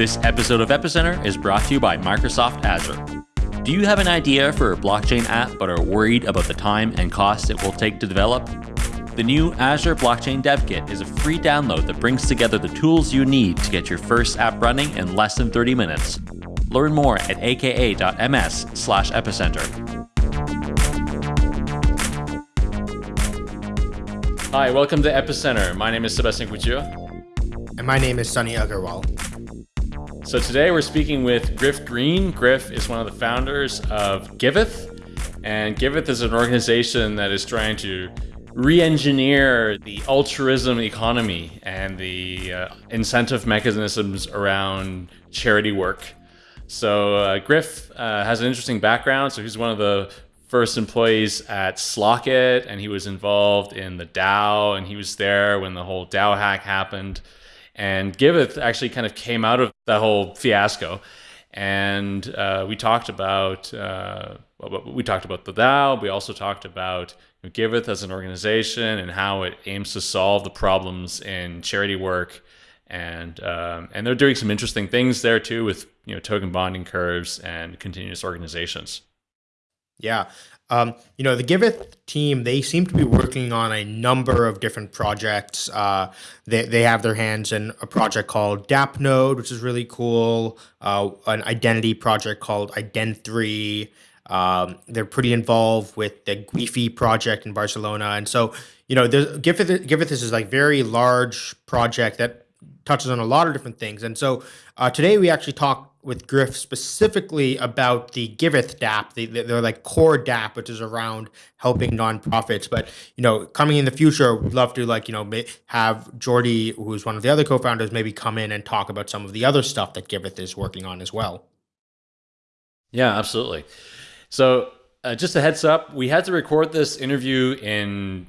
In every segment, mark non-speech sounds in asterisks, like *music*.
This episode of Epicenter is brought to you by Microsoft Azure. Do you have an idea for a blockchain app but are worried about the time and cost it will take to develop? The new Azure Blockchain Dev Kit is a free download that brings together the tools you need to get your first app running in less than 30 minutes. Learn more at aka.ms slash epicenter. Hi, welcome to Epicenter. My name is Sebastien Couture. And my name is Sunny Aggarwal. So today we're speaking with Griff Green. Griff is one of the founders of Giveth. And Giveth is an organization that is trying to re-engineer the altruism economy and the uh, incentive mechanisms around charity work. So uh, Griff uh, has an interesting background. So he's one of the first employees at Slockit, and he was involved in the DAO, and he was there when the whole DAO hack happened. And Giveth actually kind of came out of that whole fiasco. And uh, we talked about uh, we talked about the DAO. We also talked about Giveth as an organization and how it aims to solve the problems in charity work. And um, and they're doing some interesting things there too with you know token bonding curves and continuous organizations. Yeah. Um, you know, the Giveth team, they seem to be working on a number of different projects. Uh, they, they have their hands in a project called DAppNode, which is really cool, uh, an identity project called Iden3. Um, they're pretty involved with the Guifi project in Barcelona. And so, you know, Giveth, Giveth is like very large project that touches on a lot of different things. And so uh, today we actually talk with Griff specifically about the Giveth DApp, the, the, are like core DApp, which is around helping nonprofits. But you know, coming in the future, we'd love to like you know have Jordi, who's one of the other co-founders, maybe come in and talk about some of the other stuff that Giveth is working on as well. Yeah, absolutely. So uh, just a heads up, we had to record this interview in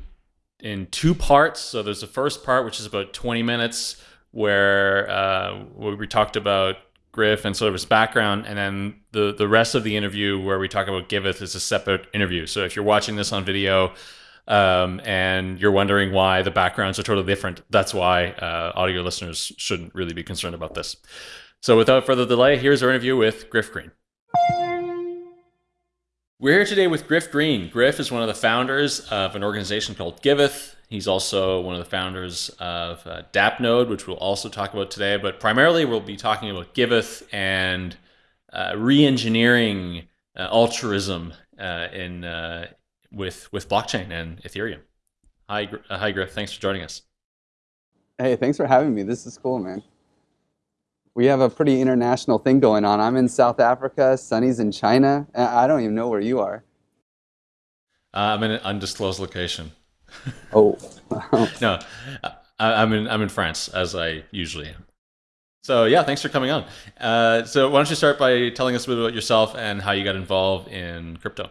in two parts. So there's the first part, which is about 20 minutes, where uh, where we talked about Griff and sort of his background, and then the the rest of the interview where we talk about Giveth is a separate interview. So if you're watching this on video um, and you're wondering why the backgrounds are totally different, that's why uh, audio listeners shouldn't really be concerned about this. So without further delay, here's our interview with Griff Green. We're here today with Griff Green. Griff is one of the founders of an organization called Giveth. He's also one of the founders of uh, DAppNode, which we'll also talk about today. But primarily, we'll be talking about Giveth and uh, re-engineering uh, altruism uh, in uh, with with blockchain and Ethereum. Hi, uh, hi, Griff. Thanks for joining us. Hey, thanks for having me. This is cool, man. We have a pretty international thing going on. I'm in South Africa. Sunny's in China. I don't even know where you are. I'm in an undisclosed location. oh. *laughs* *laughs* no, I, am in I'm in France as I usually am. So yeah, thanks for coming on. Uh, so why don't you start by telling us a bit about yourself and how you got involved in crypto?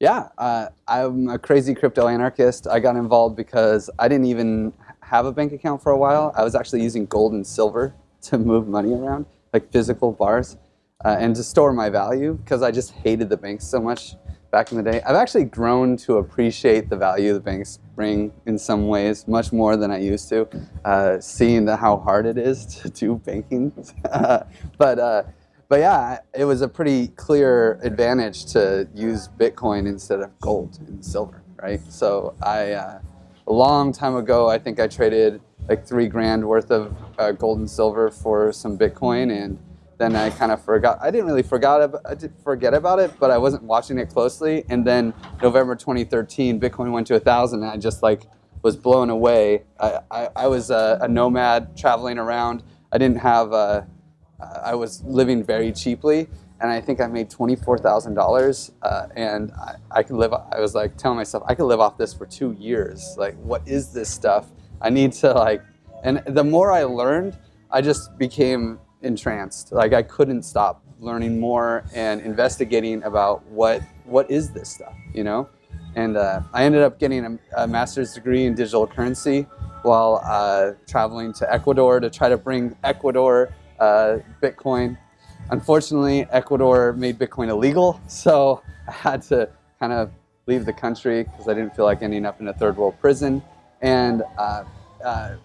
Yeah, uh, I'm a crazy crypto anarchist. I got involved because I didn't even have a bank account for a while. I was actually using gold and silver to move money around, like physical bars, uh, and to store my value because I just hated the banks so much back in the day. I've actually grown to appreciate the value the banks bring in some ways, much more than I used to, uh, seeing the, how hard it is to *laughs* do banking. *laughs* but, uh, but yeah, it was a pretty clear advantage to use Bitcoin instead of gold and silver, right? So I, uh, a long time ago, I think I traded like three grand worth of uh, gold and silver for some Bitcoin and then I kind of forgot. I didn't really forgot about, I did forget about it, but I wasn't watching it closely. And then November 2013, Bitcoin went to a thousand, and I just like was blown away. I, I, I was a, a, nomad traveling around. I didn't have. A, I was living very cheaply, and I think I made twenty four thousand uh, dollars. And I, I could live. I was like telling myself I could live off this for two years. Like, what is this stuff? I need to like. And the more I learned, I just became entranced. Like I couldn't stop learning more and investigating about what what is this stuff, you know? And uh, I ended up getting a, a, master's degree in digital currency while uh, traveling to Ecuador to try to bring Ecuador uh, Bitcoin. Unfortunately, Ecuador made Bitcoin illegal, so I had to kind of leave the country because I didn't feel like ending up in a third world prison. And uh, uh,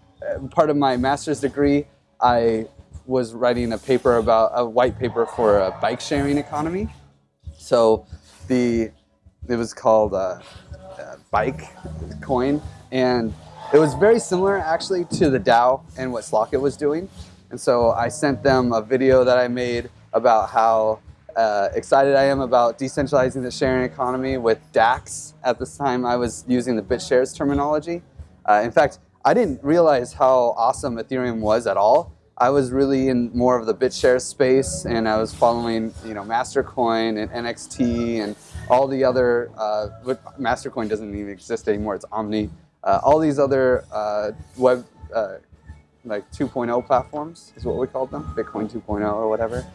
part of my master's degree, I was writing a paper about a white paper for a bike sharing economy. So the it was called uh, uh, Bike Coin, and it was very similar actually to the DAO and what Slockit was doing. And so I sent them a video that I made about how uh, excited I am about decentralizing the sharing economy with DACs. At this time, I was using the BitShares terminology. Uh, in fact, I didn't realize how awesome Ethereum was at all. I was really in more of the BitShares space, and I was following, you know, Mastercoin and NXT and all the other. Uh, Mastercoin doesn't even exist anymore; it's Omni. Uh, all these other uh, web, uh, like 2.0 platforms is what we called them, Bitcoin 2.0 or whatever.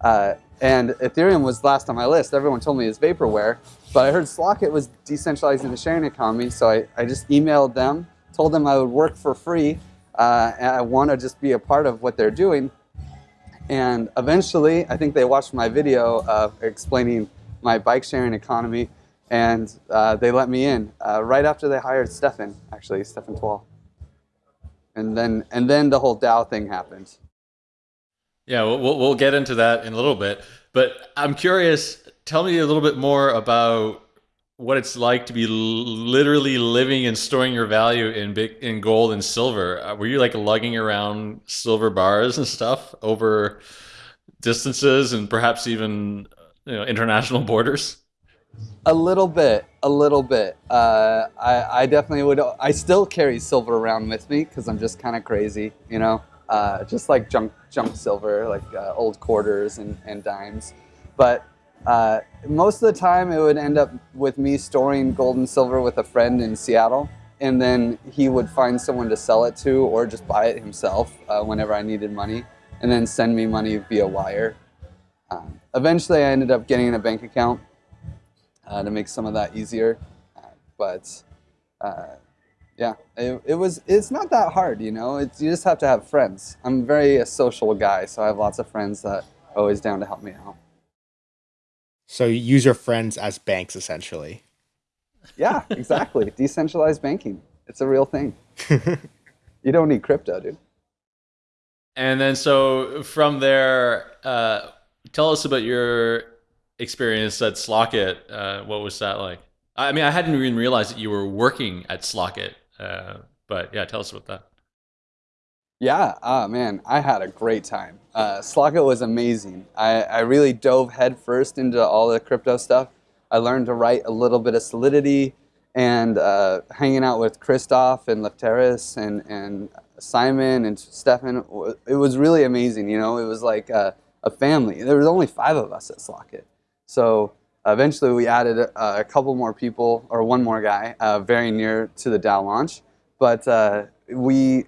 Uh, and Ethereum was last on my list. Everyone told me it's vaporware, but I heard Slockit was decentralizing the sharing economy, so I, I just emailed them, told them I would work for free, uh, and I want to just be a part of what they're doing. And eventually, I think they watched my video uh, explaining my bike sharing economy, and uh, they let me in uh, right after they hired Stefan, actually, Stefan Tual. And then, and then the whole DAO thing happened. Yeah, we'll, we'll get into that in a little bit. But I'm curious, tell me a little bit more about what it's like to be literally living and storing your value in big in gold and silver. Uh, were you like lugging around silver bars and stuff over distances and perhaps even you know international *laughs* borders? A little bit, a little bit. Uh, I, I definitely would. I still carry silver around with me because I'm just kind of crazy, you know uh, just like junk junk silver, like uh, old quarters and, and dimes. But uh, most of the time, it would end up with me storing gold and silver with a friend in Seattle, and then he would find someone to sell it to, or just buy it himself uh, whenever I needed money, and then send me money via wire. Um, eventually, I ended up getting a bank account uh, to make some of that easier, uh, but yeah, it, it was. It's not that hard, you know. It's you just have to have friends. I'm very a social guy, so I have lots of friends that are always down to help me out. So you use your friends as banks, essentially. Yeah, exactly. *laughs* Decentralized banking. It's a real thing. *laughs* you don't need crypto, dude. And then, so from there, uh, tell us about your experience at Slockit. Uh, what was that like? I mean, I hadn't even realized that you were working at Slockit uh, but yeah, tell us about that. Yeah, oh man, I had a great time. Uh, Slockit was amazing. I, I really dove headfirst into all the crypto stuff. I learned to write a little bit of Solidity and uh, hanging out with Christoph and Lefteris and, and Simon and Stefan. It was really amazing, you know, it was like a, a family. There was only five of us at Slockit. So Eventually, we added a, a couple more people, or one more guy, uh, very near to the DAO launch. But uh, we,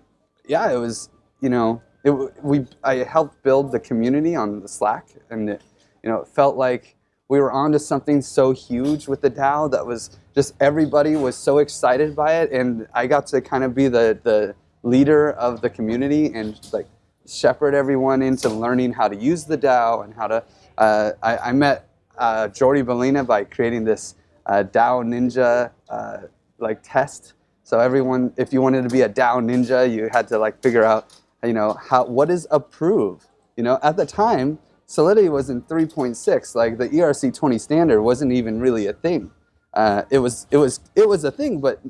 yeah, it was, you know, it, we I helped build the community on the Slack, and it, you know, it felt like we were onto something so huge with the DAO that was just everybody was so excited by it, and I got to kind of be the the leader of the community and like shepherd everyone into learning how to use the DAO and how to. Uh, I, I met uh, Jordi Baylina by creating this uh, DAO Ninja uh, like test. So everyone, if you wanted to be a DAO Ninja, you had to like figure out, you know, how what is approve. You know, at the time, Solidity was in 3.6. Like the ERC20 standard wasn't even really a thing. Uh, it was it was it was a thing, but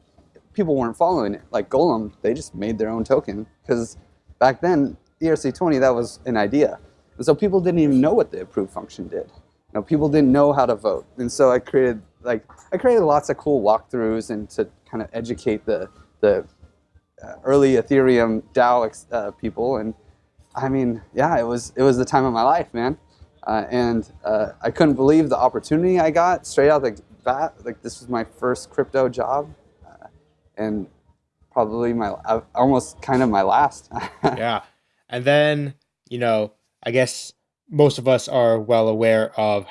people weren't following it. Like Golem, they just made their own token because back then ERC20 that was an idea, and so people didn't even know what the approve function did know, people didn't know how to vote. And so I created like I created lots of cool walkthroughs and to kind of educate the the uh, early Ethereum DAO uh, people. And I mean, yeah, it was it was the time of my life, man. Uh, and uh, I couldn't believe the opportunity I got straight out the bat. Like this was my first crypto job, uh, and probably my uh, almost kind of my last. *laughs* yeah, and then you know, I guess most of us are well aware of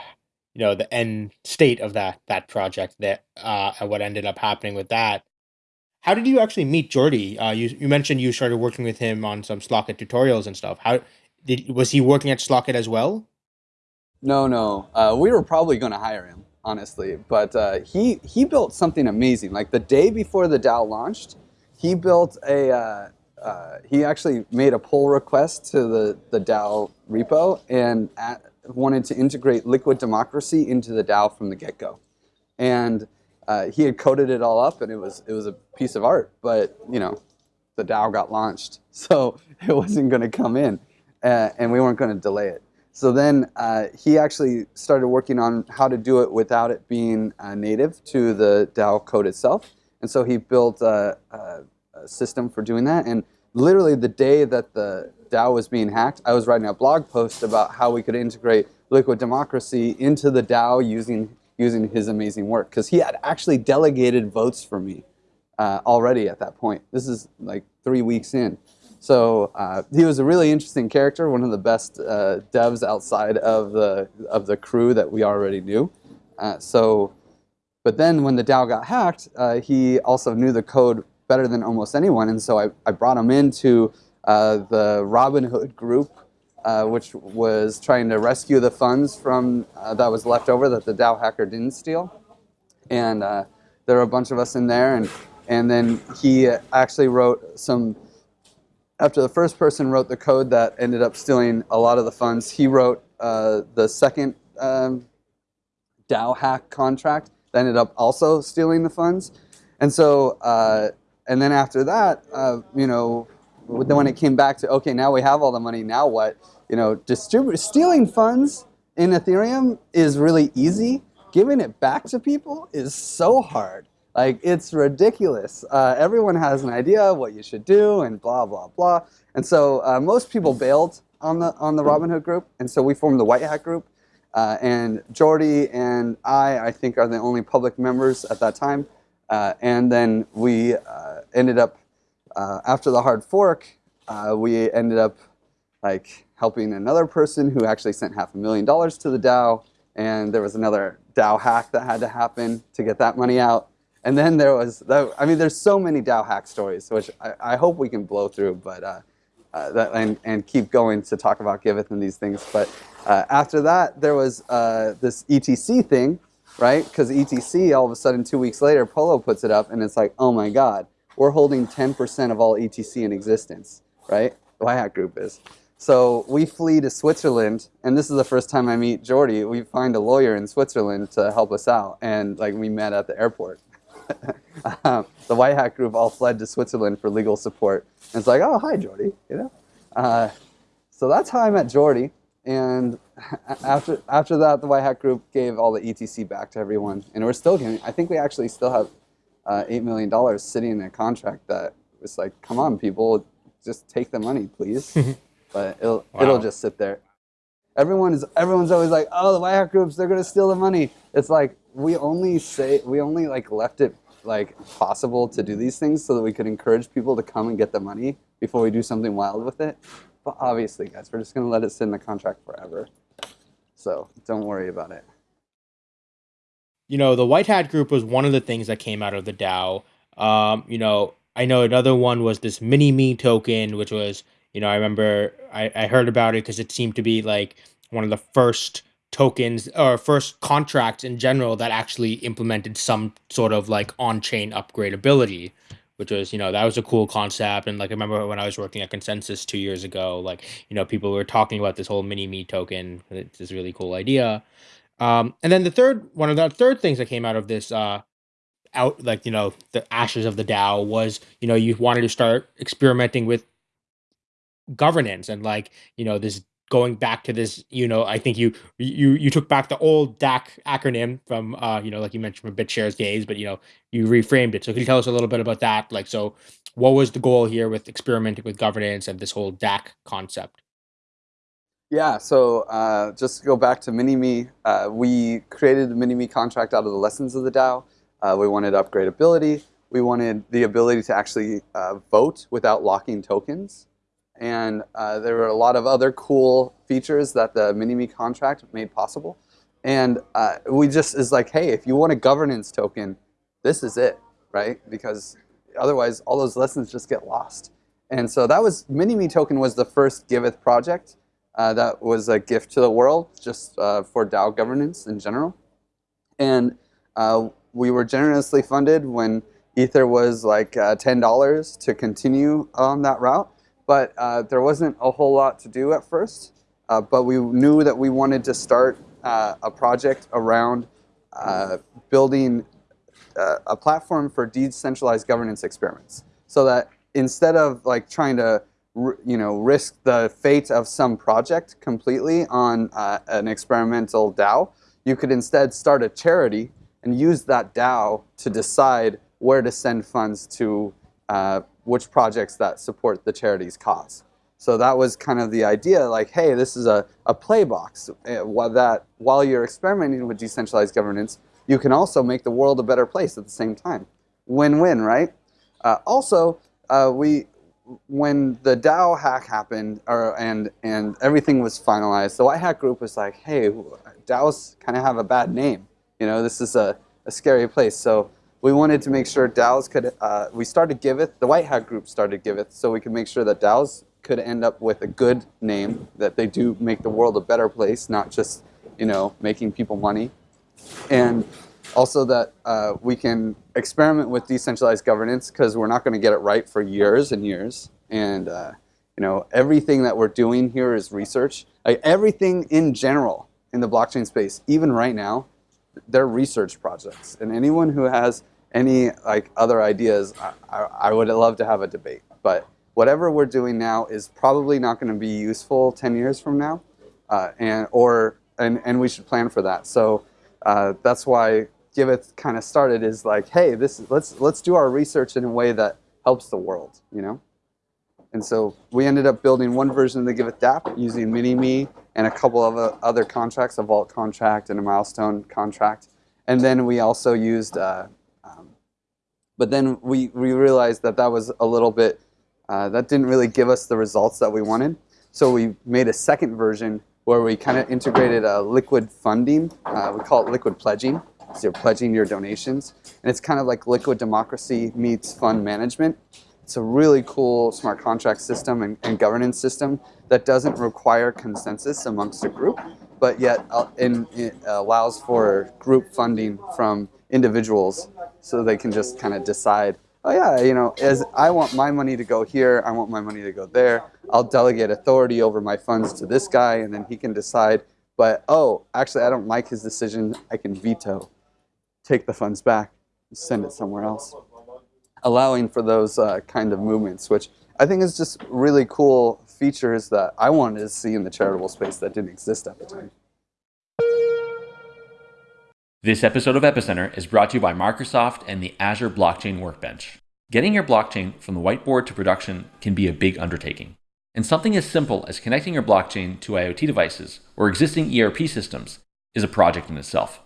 you know the end state of that that project that uh, and what ended up happening with that. How did you actually meet Jordi? Uh, you you mentioned you started working with him on some Slockit tutorials and stuff. How did was he working at Slockit as well? No, no. Uh, we were probably going to hire him, honestly, but uh, he he built something amazing. Like the day before the DAO launched, he built a uh, uh, he actually made a pull request to the, the DAO repo and at, wanted to integrate liquid democracy into the DAO from the get-go. And uh, he had coded it all up and it was, it was a piece of art, but you know, the DAO got launched, *laughs* so it wasn't going to come in, uh, and we weren't going to delay it. So then uh, he actually started working on how to do it without it being uh, native to the DAO code itself. And so he built a, a, a, system for doing that. And literally the day that the DAO was being hacked, I was writing a blog post about how we could integrate liquid democracy into the DAO using, using his amazing work. Because he had actually delegated votes for me uh, already at that point. This is like three weeks in. So uh, he was a really interesting character, one of the best uh, devs outside of the of the crew that we already knew. Uh, so, but then when the DAO got hacked, uh, he also knew the code better than almost anyone, and so I, I brought him into uh, the Robinhood group, uh, which was trying to rescue the funds from that was left over that the DAO hacker didn't steal, and there were a bunch of us in there, and and then he actually wrote some after the first person wrote the code that ended up stealing a lot of the funds, he wrote uh, the second um, DAO hack contract that ended up also stealing the funds. And so, uh, and then after that, uh, you know, then when it came back to, okay, now we have all the money, now what? You know, stealing funds in Ethereum is really easy. Giving it back to people is so hard. Like, it's ridiculous. Uh, everyone has an idea of what you should do and blah, blah, blah. And so uh, most people bailed on the, on the Robinhood group. And so we formed the White Hat group. Uh, and Jordi and I, I think, are the only public members at that time. Uh, and then we uh, ended up, uh, after the hard fork, we ended up like helping another person who actually sent half a million dollars to the DAO. And there was another DAO hack that had to happen to get that money out. And then there was, I mean, there's so many DAO hack stories, which I, I hope we can blow through, but uh, uh, that, and, and keep going to talk about Giveth and these things. But uh, after that, there was this ETC thing, right? Because ETC, all of a sudden, two weeks later, Polo puts it up, and it's like, oh my God, we're holding 10% of all ETC in existence, right? The Hat Group is. So we flee to Switzerland, and this is the first time I meet Jordi. We find a lawyer in Switzerland to help us out, and like we met at the airport. *laughs* um, the White Hat group all fled to Switzerland for legal support. And it's like, oh, hi, Jordi, you know? Uh, so that's how I met Jordi. And *laughs* after, after that, the White Hat group gave all the ETC back to everyone. And we're still giving, I think we actually still have uh, $8 million sitting in a contract that was like, come on, people, just take the money, please. *laughs* but it'll, wow. it'll just sit there. Everyone is, everyone's always like, oh, the White Hat groups, they're going to steal the money. It's like, we only say we only like left it like possible to do these things so that we could encourage people to come and get the money before we do something wild with it. But obviously, guys, we're just going to let it sit in the contract forever. So don't worry about it. You know, the White Hat Group was one of the things that came out of the DAO. Um, you know, I know another one was this mini me token, which was, you know, I remember I, I heard about it because it seemed to be like one of the first tokens or first contracts in general that actually implemented some sort of like on-chain upgradability which was you know that was a cool concept. And like i remember when i was working at ConsenSys two years ago like you know people were talking about this whole mini me token it's this really cool idea. Um, and then the third one of the third things that came out of this uh out like you know the ashes of the dao was you know you wanted to start experimenting with governance and like you know this going back to this, you know, I think you you you took back the old DAC acronym from uh, you know, like you mentioned from BitShares days, but you know, you reframed it. So can you tell us a little bit about that? Like so what was the goal here with experimenting with governance and this whole DAC concept? Yeah, so uh, just to go back to Mini-Me, uh, we created the Mini-Me contract out of the lessons of the DAO. Uh, we wanted upgradability. We wanted the ability to actually uh, vote without locking tokens. And uh, there were a lot of other cool features that the Mini-Me contract made possible. And uh, we just is like, hey, if you want a governance token, this is it, right? Because otherwise, all those lessons just get lost. And so that was Mini-Me token was the first Giveth project uh, that was a gift to the world, just uh, for DAO governance in general. And uh, we were generously funded when Ether was like uh, $10 to continue on that route, but uh, there wasn't a whole lot to do at first. Uh, but we knew that we wanted to start uh, a project around uh, building uh, a platform for decentralized governance experiments so that instead of like trying to you know risk the fate of some project completely on uh, an experimental DAO, you could instead start a charity and use that DAO to decide where to send funds to which projects that support the charity's cause. So that was kind of the idea, like, hey, this is a, a play box uh, that while you're experimenting with decentralized governance, you can also make the world a better place at the same time. Win-win, right? Uh, also, uh, we when the DAO hack happened or, and, and everything was finalized, the White Hat group was like, hey, DAOs kind of have a bad name. You know, this is a, a scary place. So we wanted to make sure DAOs could, uh, we started Giveth, the White Hat group started Giveth, so we could make sure that DAOs could end up with a good name, that they do make the world a better place, not just, you know, making people money. And also that uh, we can experiment with decentralized governance because we're not going to get it right for years and years. And uh, you know, everything that we're doing here is research. Like everything in general in the blockchain space, even right now, they're research projects. And anyone who has any like other ideas, I, I, I would love to have a debate. But whatever we're doing now is probably not going to be useful 10 years from now, uh, and or and and we should plan for that. So uh, that's why Giveth kind of started is like, hey, this let's let's do our research in a way that helps the world, you know. And so we ended up building one version of the Giveth DApp using Mini-Me and a couple of other contracts, a vault contract and a milestone contract. And then we also used, uh, um, but then we, we realized that that was a little bit, uh, that didn't really give us the results that we wanted. So we made a second version where we kind of integrated a liquid funding. Uh, we call it liquid pledging. So you're pledging your donations. And it's kind of like liquid democracy meets fund management. It's a really cool smart contract system and, and governance system that doesn't require consensus amongst a group, but yet uh, in, it allows for group funding from individuals so they can just kind of decide, oh yeah, you know, as I want my money to go here, I want my money to go there. I'll delegate authority over my funds to this guy and then he can decide, but oh, actually I don't like his decision, I can veto take the funds back, send it somewhere else. Allowing for those uh, kind of movements, which I think is just really cool features that I wanted to see in the charitable space that didn't exist at the time. This episode of Epicenter is brought to you by Microsoft and the Azure Blockchain Workbench. Getting your blockchain from the whiteboard to production can be a big undertaking. And something as simple as connecting your blockchain to IoT devices or existing ERP systems is a project in itself.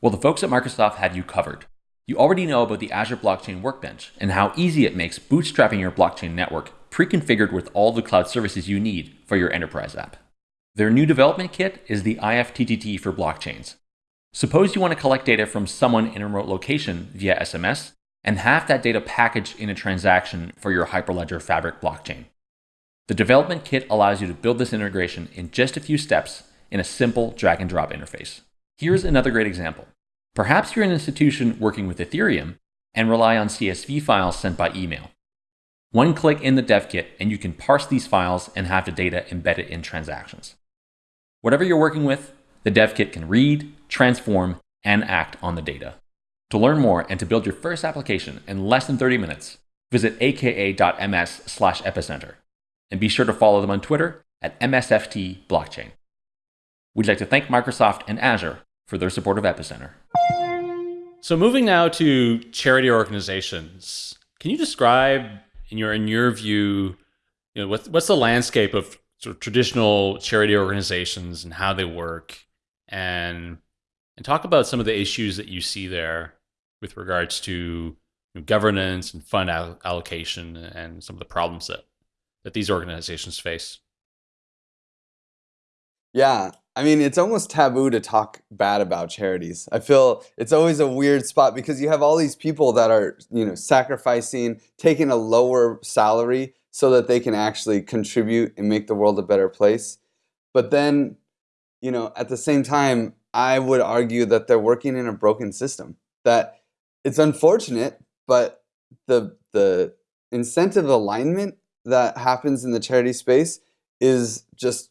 Well, the folks at Microsoft have you covered. You already know about the Azure Blockchain Workbench and how easy it makes bootstrapping your blockchain network pre-configured with all the cloud services you need for your enterprise app. Their new development kit is the IFTTT for blockchains. Suppose you want to collect data from someone in a remote location via SMS and have that data packaged in a transaction for your Hyperledger Fabric blockchain. The development kit allows you to build this integration in just a few steps in a simple drag and drop interface. Here's another great example. Perhaps you're an institution working with Ethereum and rely on CSV files sent by email. One click in the dev kit and you can parse these files and have the data embedded in transactions. Whatever you're working with, the dev kit can read, transform, and act on the data. To learn more and to build your first application in less than 30 minutes, visit aka.ms slash epicenter. And be sure to follow them on Twitter at MSFT Blockchain. We'd like to thank Microsoft and Azure for their support of Epicenter. So moving now to charity organizations, can you describe in your in your view, you know, what's what's the landscape of sort of traditional charity organizations and how they work, and and talk about some of the issues that you see there with regards to you know, governance and fund allocation and some of the problems that that these organizations face. Yeah, I mean, it's almost taboo to talk bad about charities. I feel it's always a weird spot because you have all these people that are, you know, sacrificing, taking a lower salary so that they can actually contribute and make the world a better place. But then, you know, at the same time, I would argue that they're working in a broken system. That it's unfortunate, but the the incentive alignment that happens in the charity space is just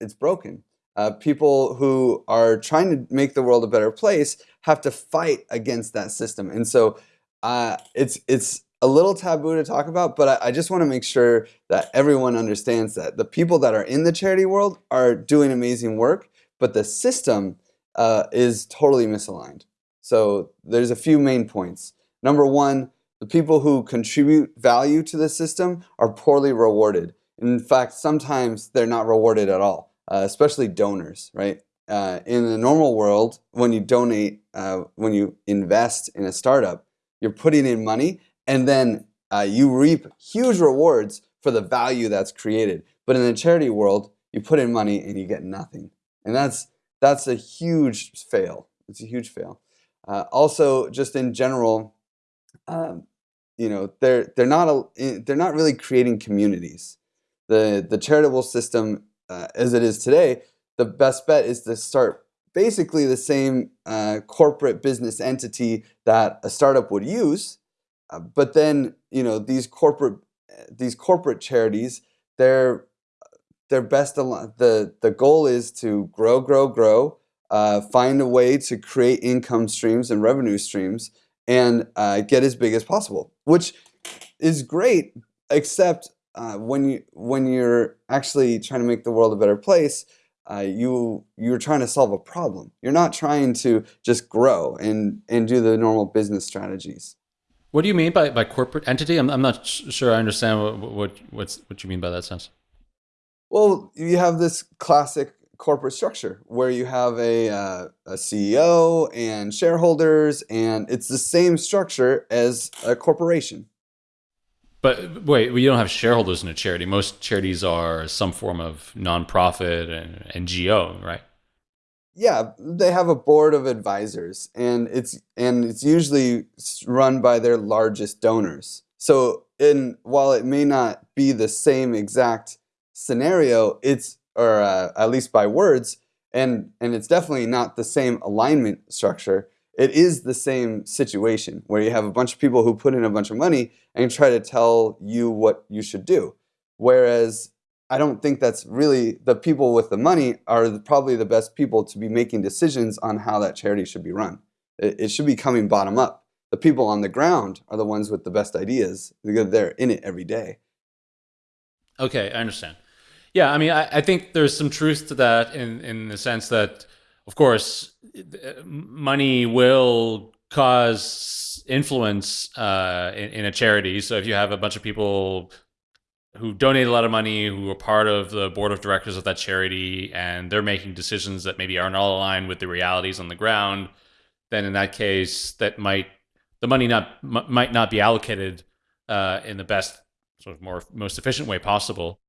it's broken. Uh, people who are trying to make the world a better place have to fight against that system, and so uh, it's it's a little taboo to talk about. But I, I just want to make sure that everyone understands that the people that are in the charity world are doing amazing work, but the system uh, is totally misaligned. So there's a few main points. Number one, the people who contribute value to the system are poorly rewarded. In fact, sometimes they're not rewarded at all, uh, especially donors, right? Uh, in the normal world, when you donate, uh, when you invest in a startup, you're putting in money and then uh, you reap huge rewards for the value that's created. But in the charity world, you put in money and you get nothing. And that's, that's a huge fail. It's a huge fail. Uh, also, just in general, um, you know, they're they're not a, eh, they're not really creating communities. The the charitable system uh, as it is today, the best bet is to start basically the same uh, corporate business entity that a startup would use, uh, but then you know these corporate these corporate charities, they're they're best the the goal is to grow, grow, grow, uh, find a way to create income streams and revenue streams and uh, get as big as possible, which is great, except uh, when you when you're actually trying to make the world a better place, uh, you you're trying to solve a problem. You're not trying to just grow and and do the normal business strategies. What do you mean by, by corporate entity? I'm, I'm not sure I understand what, what what's what you mean by that sense. Well, you have this classic corporate structure where you have a, uh, a CEO and shareholders, and it's the same structure as a corporation. But wait, you don't have shareholders in a charity. Most charities are some form of nonprofit and NGO, right? Yeah, they have a board of advisors, and it's and it's usually run by their largest donors. So, in while it may not be the same exact scenario, it's or uh, at least by words, and, and it's definitely not the same alignment structure. It is the same situation where you have a bunch of people who put in a bunch of money and try to tell you what you should do. Whereas I don't think that's really the people with the money are probably the best people to be making decisions on how that charity should be run. It, it should be coming bottom up. The people on the ground are the ones with the best ideas because they're in it every day. Okay, I understand. Yeah, I mean, I, I think there's some truth to that in in the sense that, of course, money will cause influence uh, in, in a charity. So if you have a bunch of people who donate a lot of money, who are part of the board of directors of that charity, and they're making decisions that maybe aren't all aligned with the realities on the ground, then in that case, that might the money not might not be allocated uh, in the best sort of more most efficient way possible.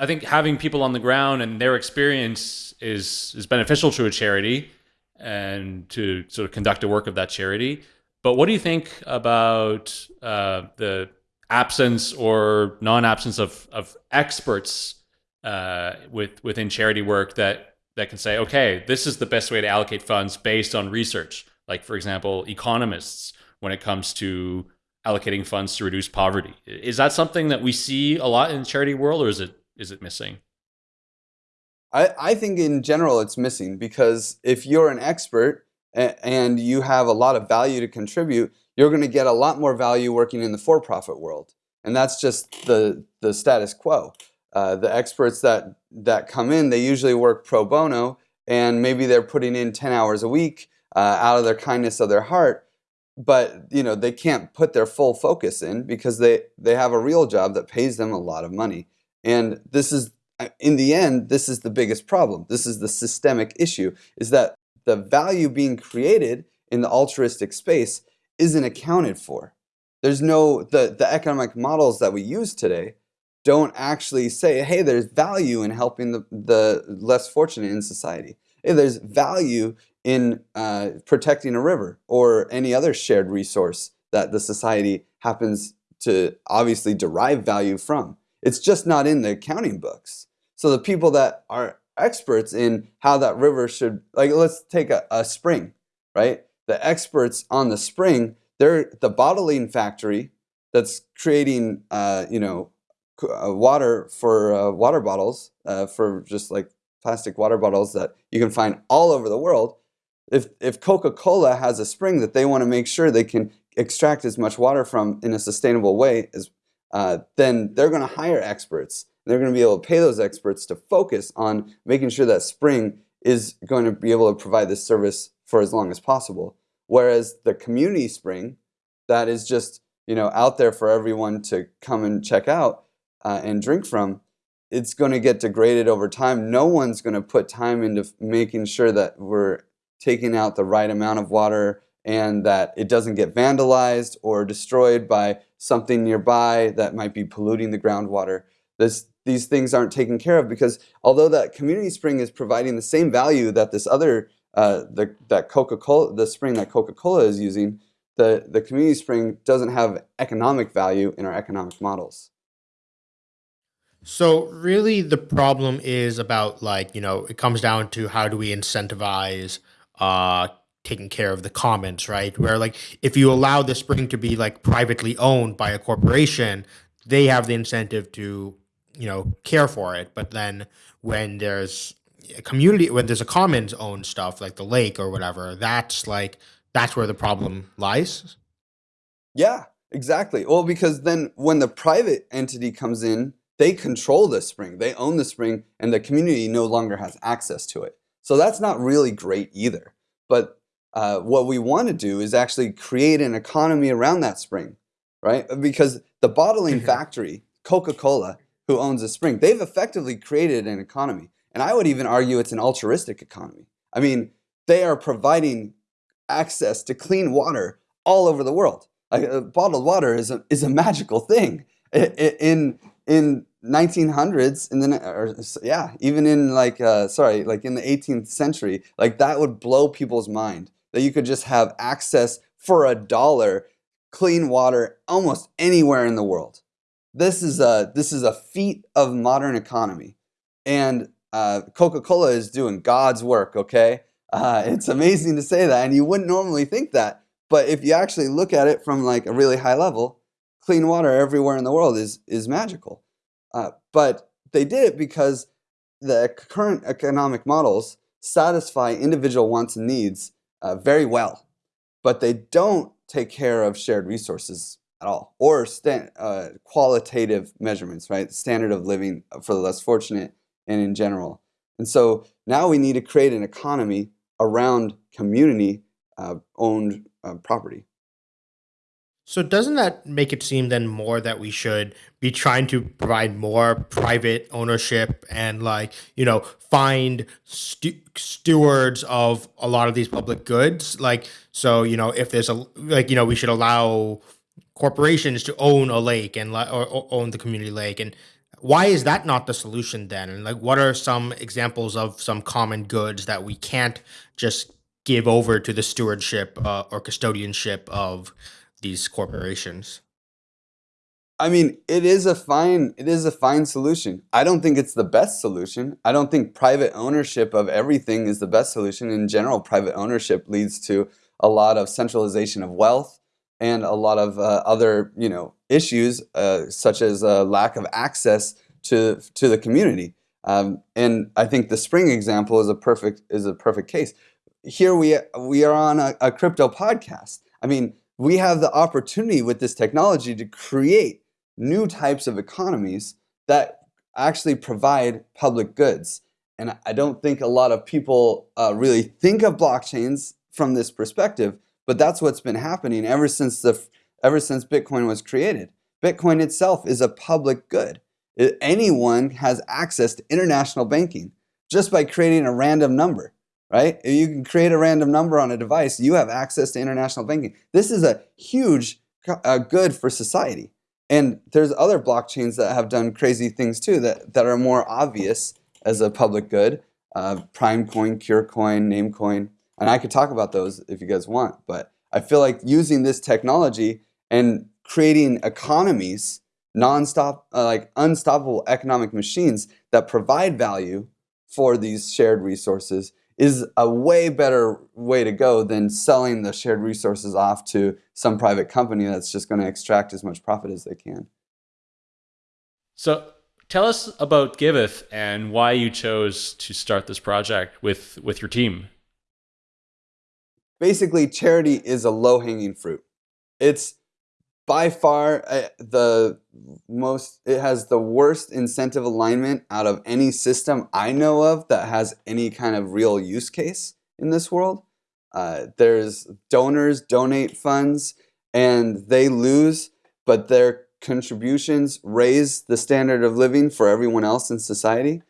I think having people on the ground and their experience is is beneficial to a charity and to sort of conduct the work of that charity. But what do you think about uh, the absence or non-absence of of experts uh, with within charity work that that can say, okay, this is the best way to allocate funds based on research. Like for example, economists when it comes to allocating funds to reduce poverty. Is that something that we see a lot in the charity world, or is it is it missing? I, I think in general it's missing because if you're an expert and you have a lot of value to contribute, you're going to get a lot more value working in the for-profit world. And that's just the, the status quo. Uh, the experts that, that come in, they usually work pro bono and maybe they're putting in 10 hours a week uh, out of their kindness of their heart but you know they can't put their full focus in because they they have a real job that pays them a lot of money and this is, uh, in the end, this is the biggest problem. This is the systemic issue, is that the value being created in the altruistic space isn't accounted for. There's no, the, the economic models that we use today don't actually say, hey, there's value in helping the, the less fortunate in society. Hey, there's value in uh, protecting a river or any other shared resource that the society happens to obviously derive value from. It's just not in the accounting books. So the people that are experts in how that river should, like let's take a, a spring, right? The experts on the spring, they're the bottling factory that's creating, uh, you know, uh, water for uh, water bottles, uh, for just like plastic water bottles that you can find all over the world. If, if Coca-Cola has a spring that they want to make sure they can extract as much water from in a sustainable way, as, uh, then they're going to hire experts. They're going to be able to pay those experts to focus on making sure that spring is going to be able to provide this service for as long as possible. Whereas the community spring, that is just you know out there for everyone to come and check out uh, and drink from, it's going to get degraded over time. No one's going to put time into making sure that we're taking out the right amount of water and that it doesn't get vandalized or destroyed by something nearby that might be polluting the groundwater. This, these things aren't taken care of because although that community spring is providing the same value that this other, uh, the, that Coca-Cola, the spring that Coca-Cola is using, the, the community spring doesn't have economic value in our economic models. So really the problem is about like, you know, it comes down to how do we incentivize uh taking care of the commons, right? Where like if you allow the spring to be like privately owned by a corporation, they have the incentive to, you know, care for it. But then when there's a community when there's a commons owned stuff like the lake or whatever, that's like that's where the problem lies. Yeah, exactly. Well, because then when the private entity comes in they control the spring, they own the spring, and the community no longer has access to it. So that's not really great either. But uh, what we want to do is actually create an economy around that spring, right? Because the bottling mm-hmm. factory, Coca-Cola, who owns the spring, they've effectively created an economy. And I would even argue it's an altruistic economy. I mean, they are providing access to clean water all over the world. Like, uh, bottled water is a, is a magical thing. In, in 1900s in the or yeah even in like uh, sorry like in the 18th century like that would blow people's mind that you could just have access for a dollar clean water almost anywhere in the world. This is a this is a feat of modern economy. And uh, coca-cola is doing god's work okay? Uh, it's amazing to say that and you wouldn't normally think that but if you actually look at it from like a really high level clean water everywhere in the world is is magical. Uh, but they did it because the current economic models satisfy individual wants and needs uh, very well, but they don't take care of shared resources at all or uh, qualitative measurements, right? Standard of living for the less fortunate and in general. And so now we need to create an economy around community uh, owned uh, property. So doesn't that make it seem then more that we should be trying to provide more private ownership and like, you know, find stu stewards of a lot of these public goods? Like, so, you know, if there's a, like, you know, we should allow corporations to own a lake and or, or own the community lake. And why is that not the solution then? And like, what are some examples of some common goods that we can't just give over to the stewardship uh, or custodianship of these corporations? I mean, it is a fine it is a fine solution. I don't think it's the best solution. I don't think private ownership of everything is the best solution. In general, private ownership leads to a lot of centralization of wealth and a lot of uh, other, you know, issues uh, such as a lack of access to to the community. Um, and I think the spring example is a perfect is a perfect case. Here we we are on a, a crypto podcast. I mean, we have the opportunity with this technology to create new types of economies that actually provide public goods. And I don't think a lot of people uh, really think of blockchains from this perspective, but that's what's been happening ever since the ever since Bitcoin was created. Bitcoin itself is a public good. Anyone has access to international banking just by creating a random number right? If you can create a random number on a device, you have access to international banking. This is a huge uh, good for society. And there's other blockchains that have done crazy things too that, that are more obvious as a public good. Uh, Primecoin, CureCoin, Namecoin. And I could talk about those if you guys want. But I feel like using this technology and creating economies, non-stop, uh, like unstoppable economic machines that provide value for these shared resources is a way better way to go than selling the shared resources off to some private company that's just going to extract as much profit as they can. So tell us about Giveth and why you chose to start this project with, with your team. Basically, charity is a low hanging fruit. It's by far uh, the most it has the worst incentive alignment out of any system I know of that has any kind of real use case in this world. Uh, there's donors donate funds and they lose, but their contributions raise the standard of living for everyone else in society.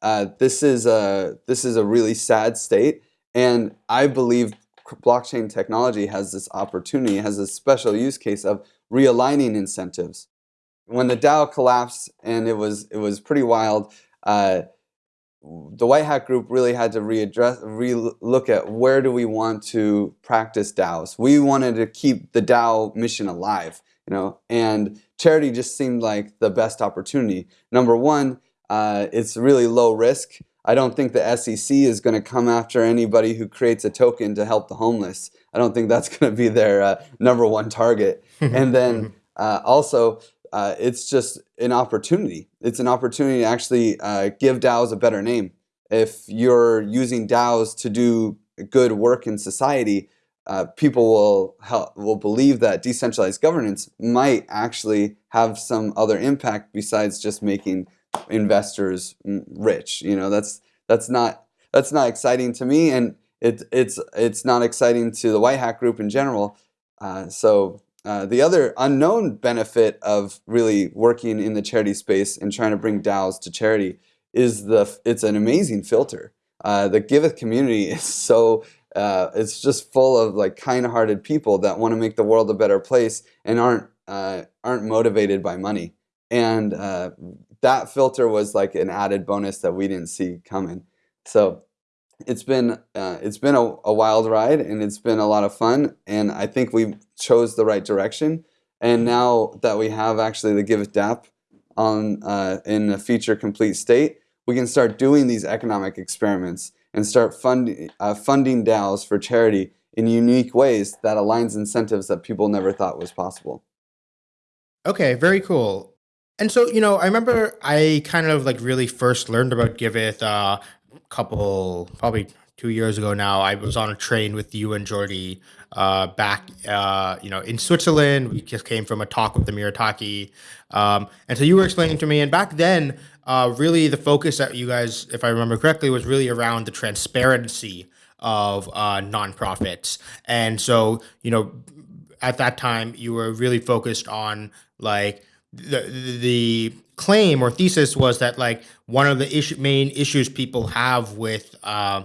Uh, this is a this is a really sad state, and I believe blockchain technology has this opportunity, has a special use case of realigning incentives. When the DAO collapsed, and it was it was pretty wild. Uh, the White Hat Group really had to readdress, re-look at where do we want to practice DAOs. We wanted to keep the DAO mission alive, you know, and charity just seemed like the best opportunity. Number one, uh, it's really low risk. I don't think the SEC is going to come after anybody who creates a token to help the homeless. I don't think that's *laughs* going to be their uh, number one target. *laughs* and then uh, also, uh, it's just an opportunity. It's an opportunity to actually uh, give DAOs a better name. If you're using DAOs to do good work in society, uh, people will help, will believe that decentralized governance might actually have some other impact besides just making investors rich. You know, that's that's not that's not exciting to me, and it, it's it's not exciting to the White Hat Group in general. Uh, so uh, the other unknown benefit of really working in the charity space and trying to bring DAOs to charity is the it's an amazing filter. Uh, the Giveth community *laughs* is so uh, it's just full of like kind-hearted people that want to make the world a better place and aren't uh, aren't motivated by money. And uh, that filter was like an added bonus that we didn't see coming. So it's been uh, it's been a, a, wild ride and it's been a lot of fun and I think we chose the right direction. And now that we have actually the Giveth DApp on uh, in a feature complete state, we can start doing these economic experiments and start funding uh, funding DAOs for charity in unique ways that aligns incentives that people never thought was possible. Okay, very cool. And so, you know, I remember I kind of like really first learned about Giveth uh, a couple, probably two years ago now. I was on a train with you and Jordi uh, back, uh, you know, in Switzerland. We just came from a talk with the Taaki. Um, and so you were explaining to me, and back then, uh, really the focus that you guys, if I remember correctly, was really around the transparency of uh, nonprofits. And so, you know, at that time, you were really focused on like, the the claim or thesis was that like one of the issue, main issues people have with uh,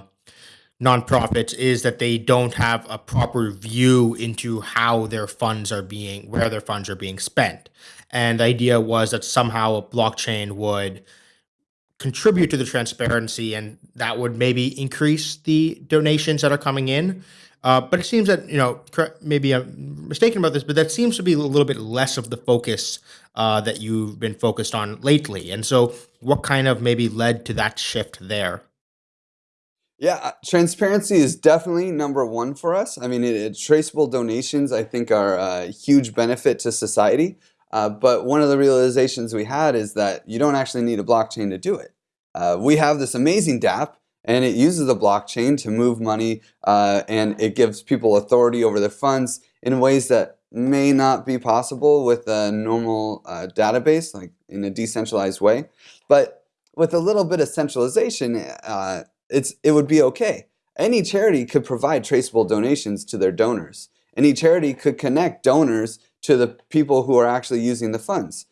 nonprofits is that they don't have a proper view into how their funds are being where their funds are being spent. And the idea was that somehow a blockchain would contribute to the transparency and that would maybe increase the donations that are coming in uh, but it seems that, you know, maybe I'm mistaken about this, but that seems to be a little bit less of the focus uh, that you've been focused on lately. And so what kind of maybe led to that shift there? Yeah, uh, transparency is definitely number one for us. I mean, it, it, traceable donations, I think, are a huge benefit to society. Uh, but one of the realizations we had is that you don't actually need a blockchain to do it. Uh, we have this amazing DApp and it uses the blockchain to move money uh, and it gives people authority over their funds in ways that may not be possible with a normal uh, database like in a decentralized way. But with a little bit of centralization uh, it's it would be okay. Any charity could provide traceable donations to their donors. Any charity could connect donors to the people who are actually using the funds.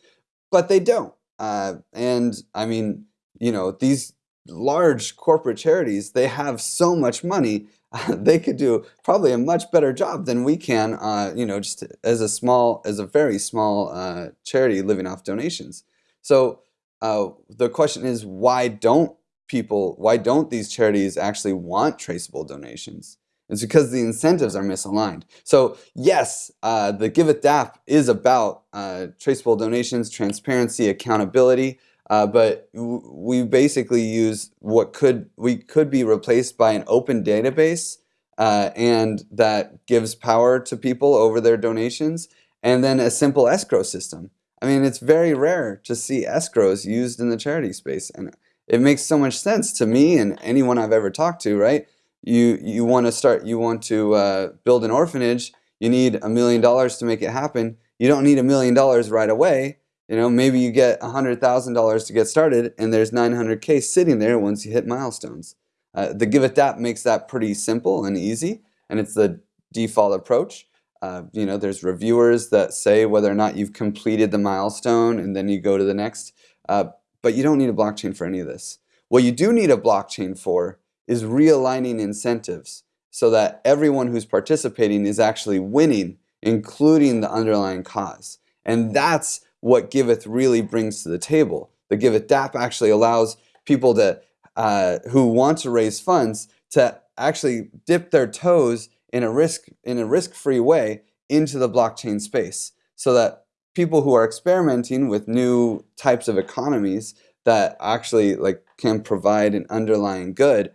But they don't uh, and I mean you know these large corporate charities, they have so much money, *laughs* they could do probably a much better job than we can, uh, you know, just as a small, as a very small uh, charity living off donations. So uh, the question is, why don't people, why don't these charities actually want traceable donations? It's because the incentives are misaligned. So yes, uh, the Giveth DApp is about uh, traceable donations, transparency, accountability, Uh, but we basically use what could we could be replaced by an open database, uh, and that gives power to people over their donations, and then a simple escrow system. I mean, it's very rare to see escrows used in the charity space, and it makes so much sense to me and anyone I've ever talked to. Right? You you want to start, you want to uh, build an orphanage. You need a million dollars to make it happen. You don't need a million dollars right away you know, maybe you get $100,000 to get started and there's 900K sitting there once you hit milestones. Uh, the it that makes that pretty simple and easy, and it's the default approach. Uh, you know, there's reviewers that say whether or not you've completed the milestone, and then you go to the next. Uh, but you don't need a blockchain for any of this. What you do need a blockchain for is realigning incentives so that everyone who's participating is actually winning, including the underlying cause. And that's what Giveth really brings to the table. The Giveth DApp actually allows people to uh, who want to raise funds to actually dip their toes in a risk in a risk-free way into the blockchain space, so that people who are experimenting with new types of economies that actually like can provide an underlying good,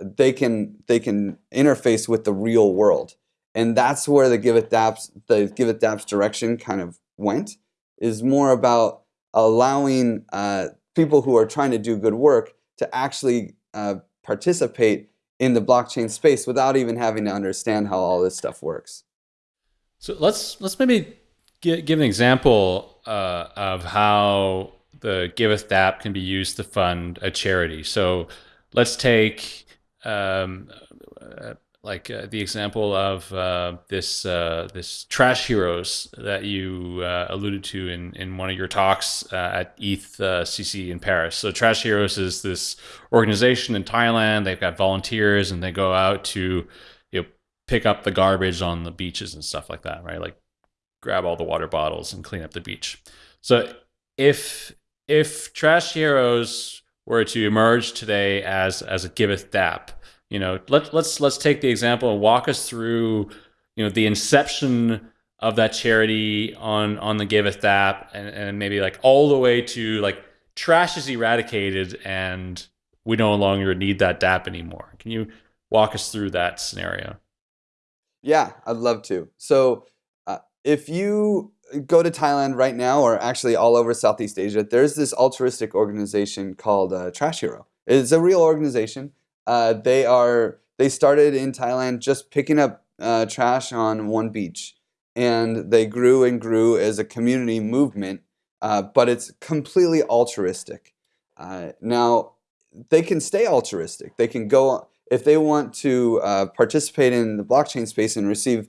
they can they can interface with the real world, and that's where the Giveth DApp's the Giveth DApp's direction kind of went is more about allowing uh, people who are trying to do good work to actually uh, participate in the blockchain space without even having to understand how all this stuff works. So let's let's maybe give, give an example uh, of how the Giveth app can be used to fund a charity. So let's take um, like uh, the example of uh, this uh, this trash heroes that you uh, alluded to in, in one of your talks uh, at EthCC in Paris. So trash heroes is this organization in Thailand. They've got volunteers and they go out to you know pick up the garbage on the beaches and stuff like that, right? Like grab all the water bottles and clean up the beach. So if if trash heroes were to emerge today as as a Giveth DApp you know, let's let's let's take the example and walk us through, you know, the inception of that charity on on the Giveth app, and, and maybe like all the way to like trash is eradicated and we no longer need that DApp anymore. Can you walk us through that scenario? Yeah, I'd love to. So, uh, if you go to Thailand right now, or actually all over Southeast Asia, there's this altruistic organization called uh, Trash Hero. It's a real organization. Uh, they are they started in Thailand just picking up uh, trash on one beach, and they grew and grew as a community movement. Uh, but it's completely altruistic. Uh, now they can stay altruistic. They can go if they want to uh, participate in the blockchain space and receive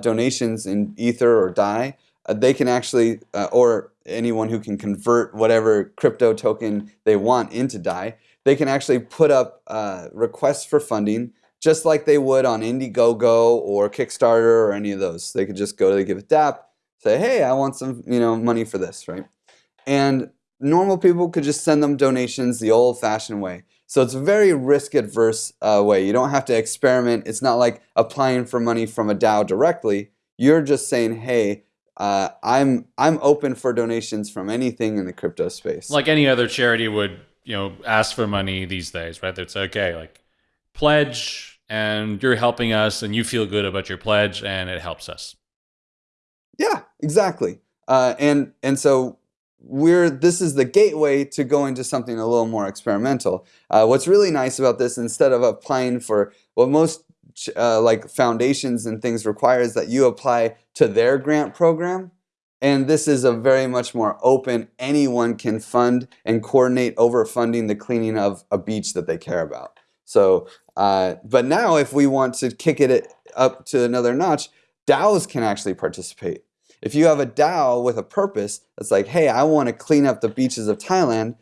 donations in Ether or Dai. they can actually, or anyone who can convert whatever crypto token they want into Dai they can actually put up uh, requests for funding just like they would on Indiegogo or Kickstarter or any of those. They could just go to the Giveth DApp, say, hey, I want some you know money for this, right? And normal people could just send them donations the old-fashioned way. So it's a very risk-adverse uh, way. You don't have to experiment. It's not like applying for money from a DAO directly. You're just saying, hey, uh, I'm I'm open for donations from anything in the crypto space. Like any other charity would you know ask for money these days, right? It's okay, like pledge, and you're helping us, and you feel good about your pledge, and it helps us. Yeah, exactly. Uh, and and so we're this is the gateway to going to something a little more experimental. Uh, what's really nice about this, instead of applying for what most uh, like foundations and things require, is that you apply to their grant program and this is a very much more open, anyone can fund and coordinate over funding the cleaning of a beach that they care about. So, uh, but now if we want to kick it up to another notch, DAOs can actually participate. If you have a DAO with a purpose that's like, hey, I want to clean up the beaches of Thailand,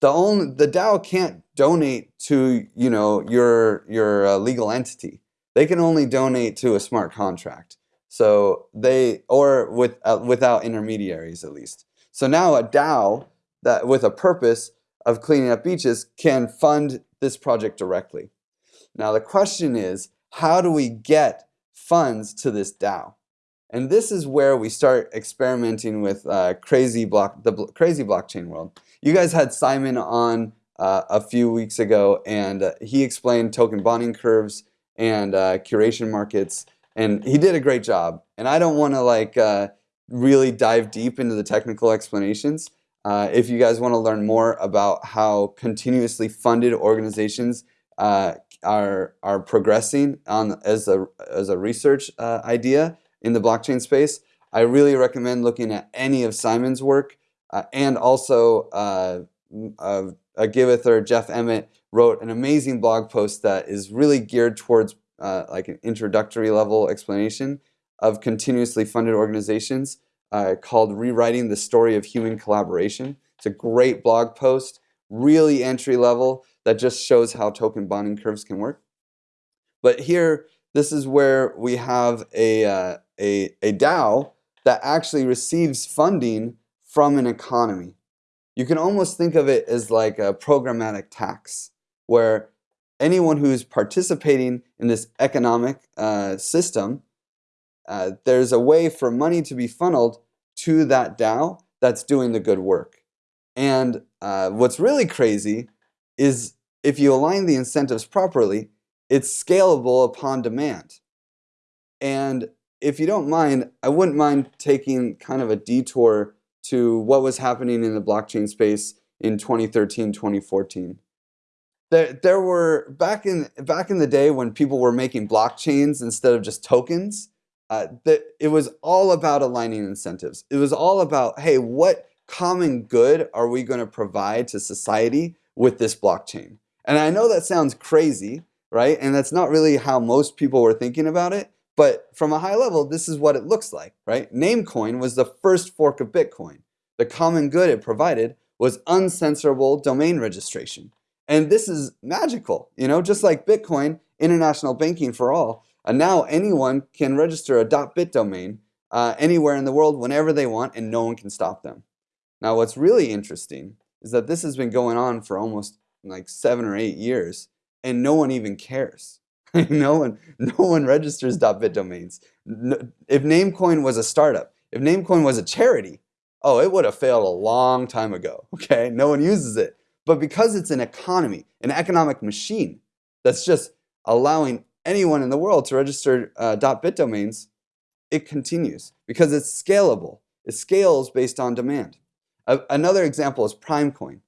the only the DAO can't donate to you know your your uh, legal entity. They can only donate to a smart contract. So they, or with, uh, without intermediaries at least. So now a DAO that with a purpose of cleaning up beaches can fund this project directly. Now the question is, how do we get funds to this DAO? And this is where we start experimenting with uh, crazy block, the bl crazy blockchain world. You guys had Simon on uh, a few weeks ago, and uh, he explained token bonding curves and uh, curation markets, and he did a great job. And I don't want to like uh, really dive deep into the technical explanations. Uh, if you guys want to learn more about how continuously funded organizations uh, are are progressing on as a as a research uh, idea in the blockchain space, I really recommend looking at any of Simon's work uh, and also uh, uh, a Giveth or Jeff Emmett wrote an amazing blog post that is really geared towards like an introductory level explanation of continuously funded organizations uh, called Rewriting the Story of Human Collaboration. It's a great blog post, really entry level, that just shows how token bonding curves can work. But here, this is where we have a, uh, a, a DAO that actually receives funding from an economy. You can almost think of it as like a programmatic tax, where anyone who's participating in this economic uh, system uh, there's a way for money to be funneled to that DAO that's doing the good work. And uh, what's really crazy is if you align the incentives properly, it's scalable upon demand. And if you don't mind, I wouldn't mind taking kind of a detour to what was happening in the blockchain space in 2013, 2014. There, there were back in back in the day when people were making blockchains instead of just tokens, uh, that it was all about aligning incentives. It was all about, hey, what common good are we going to provide to society with this blockchain? And I know that sounds crazy, right? And that's not really how most people were thinking about it. But from a high level, this is what it looks like, right? Namecoin was the first fork of Bitcoin. The common good it provided was uncensorable domain registration. And this is magical, you know, just like Bitcoin, international banking for all, and now anyone can register a .bit domain uh, anywhere in the world whenever they want and no one can stop them. Now what's really interesting is that this has been going on for almost like seven or eight years and no one even cares. *laughs* no one, no one registers .bit domains. No, if Namecoin was a startup, if Namecoin was a charity, oh, it would have failed a long time ago, *laughs* okay? No one uses it. But because it's an economy, an economic machine that's just allowing anyone in the world to register uh, .bit domains, it continues because it's scalable. It scales based on demand. another example is Primecoin.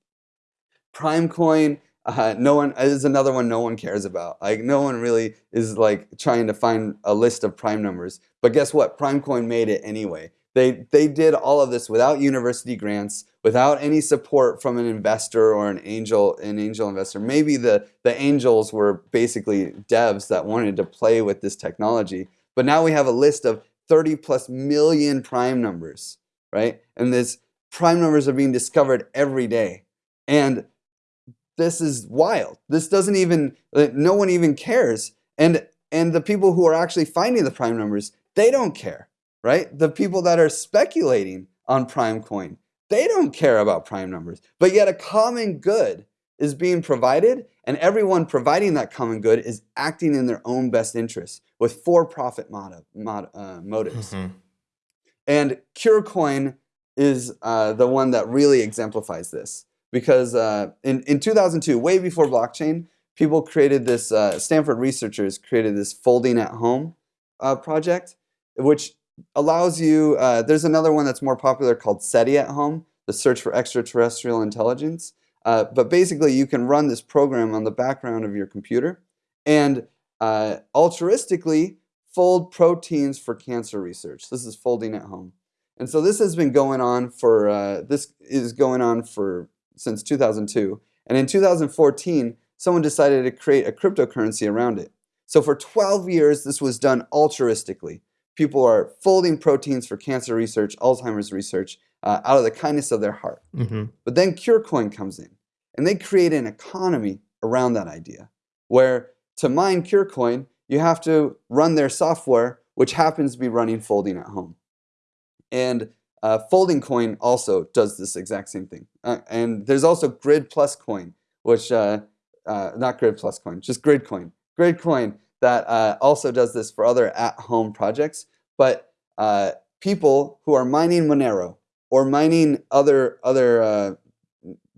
Primecoin, uh, no one is another one no one cares about. Like no one really is like trying to find a list of prime numbers. But guess what? Primecoin made it anyway. They, they did all of this without university grants, without any support from an investor or an angel, an angel investor. Maybe the, the angels were basically devs that wanted to play with this technology. But now we have a list of 30 plus million prime numbers, right? And this prime numbers are being discovered every day. And this is wild. This doesn't even, no one even cares. And, and the people who are actually finding the prime numbers, they don't care right? The people that are speculating on Primecoin, they don't care about prime numbers. But yet a common good is being provided and everyone providing that common good is acting in their own best interest with for-profit motive, mod, uh, motives. Mm -hmm. And CureCoin is uh, the one that really exemplifies this because uh, in, in 2002, way before blockchain, people created this, uh, Stanford researchers created this folding at home uh, project, which allows you, uh, there's another one that's more popular called SETI at home, the search for extraterrestrial intelligence. Uh, but basically you can run this program on the background of your computer and uh, altruistically fold proteins for cancer research. This is folding at home. And so this has been going on for, uh, this is going on for, since 2002. And in 2014, someone decided to create a cryptocurrency around it. So for 12 years, this was done altruistically people are folding proteins for cancer research, Alzheimer's research, uh, out of the kindness of their heart. Mm -hmm. But then CureCoin comes in, and they create an economy around that idea, where to mine CureCoin, you have to run their software, which happens to be running folding at home. And uh, FoldingCoin also does this exact same thing. Uh, and there's also Grid Plus Coin, which, uh, uh not Grid Plus Coin, just Gridcoin. Grid Coin that uh, also does this for other at-home projects. But uh, people who are mining Monero or mining other other uh,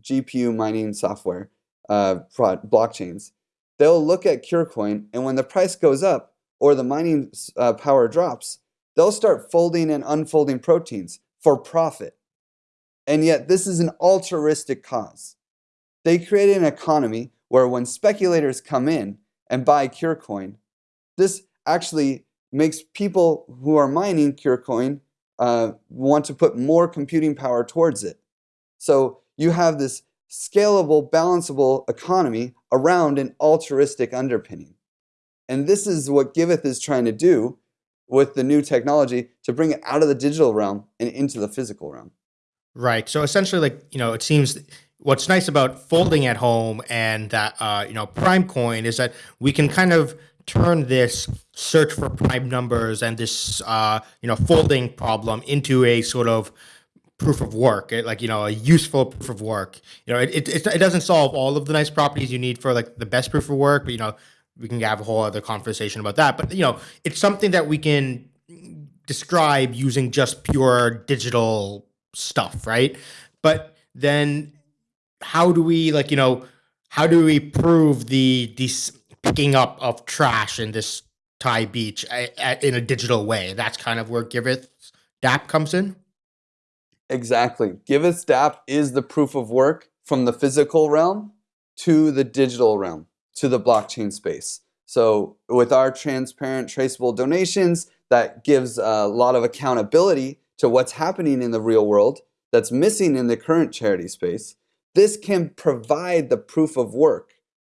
GPU mining software uh, blockchains. They'll look at Curecoin, and when the price goes up or the mining uh, power drops, they'll start folding and unfolding proteins for profit. And yet, this is an altruistic cause. They create an economy where when speculators come in and buy Curecoin, this actually makes people who are mining Curecoin uh, want to put more computing power towards it. So you have this scalable, balanceable economy around an altruistic underpinning. And this is what Giveth is trying to do with the new technology to bring it out of the digital realm and into the physical realm. Right. So essentially, like, you know, it seems what's nice about folding at home and that, uh, you know, Primecoin is that we can kind of turn this search for prime numbers and this uh, you know folding problem into a sort of proof of work like you know a useful proof of work. You know it, it, it doesn't solve all of the nice properties you need for like the best proof of work but you know we can have a whole other conversation about that. But you know it's something that we can describe using just pure digital stuff right? But then how do we like you know how do we prove the these picking up of trash in this Thai beach in a digital way. That's kind of where Giveth DApp comes in. Exactly. Giveth DApp is the proof of work from the physical realm to the digital realm, to the blockchain space. So with our transparent traceable donations, that gives a lot of accountability to what's happening in the real world that's missing in the current charity space. This can provide the proof of work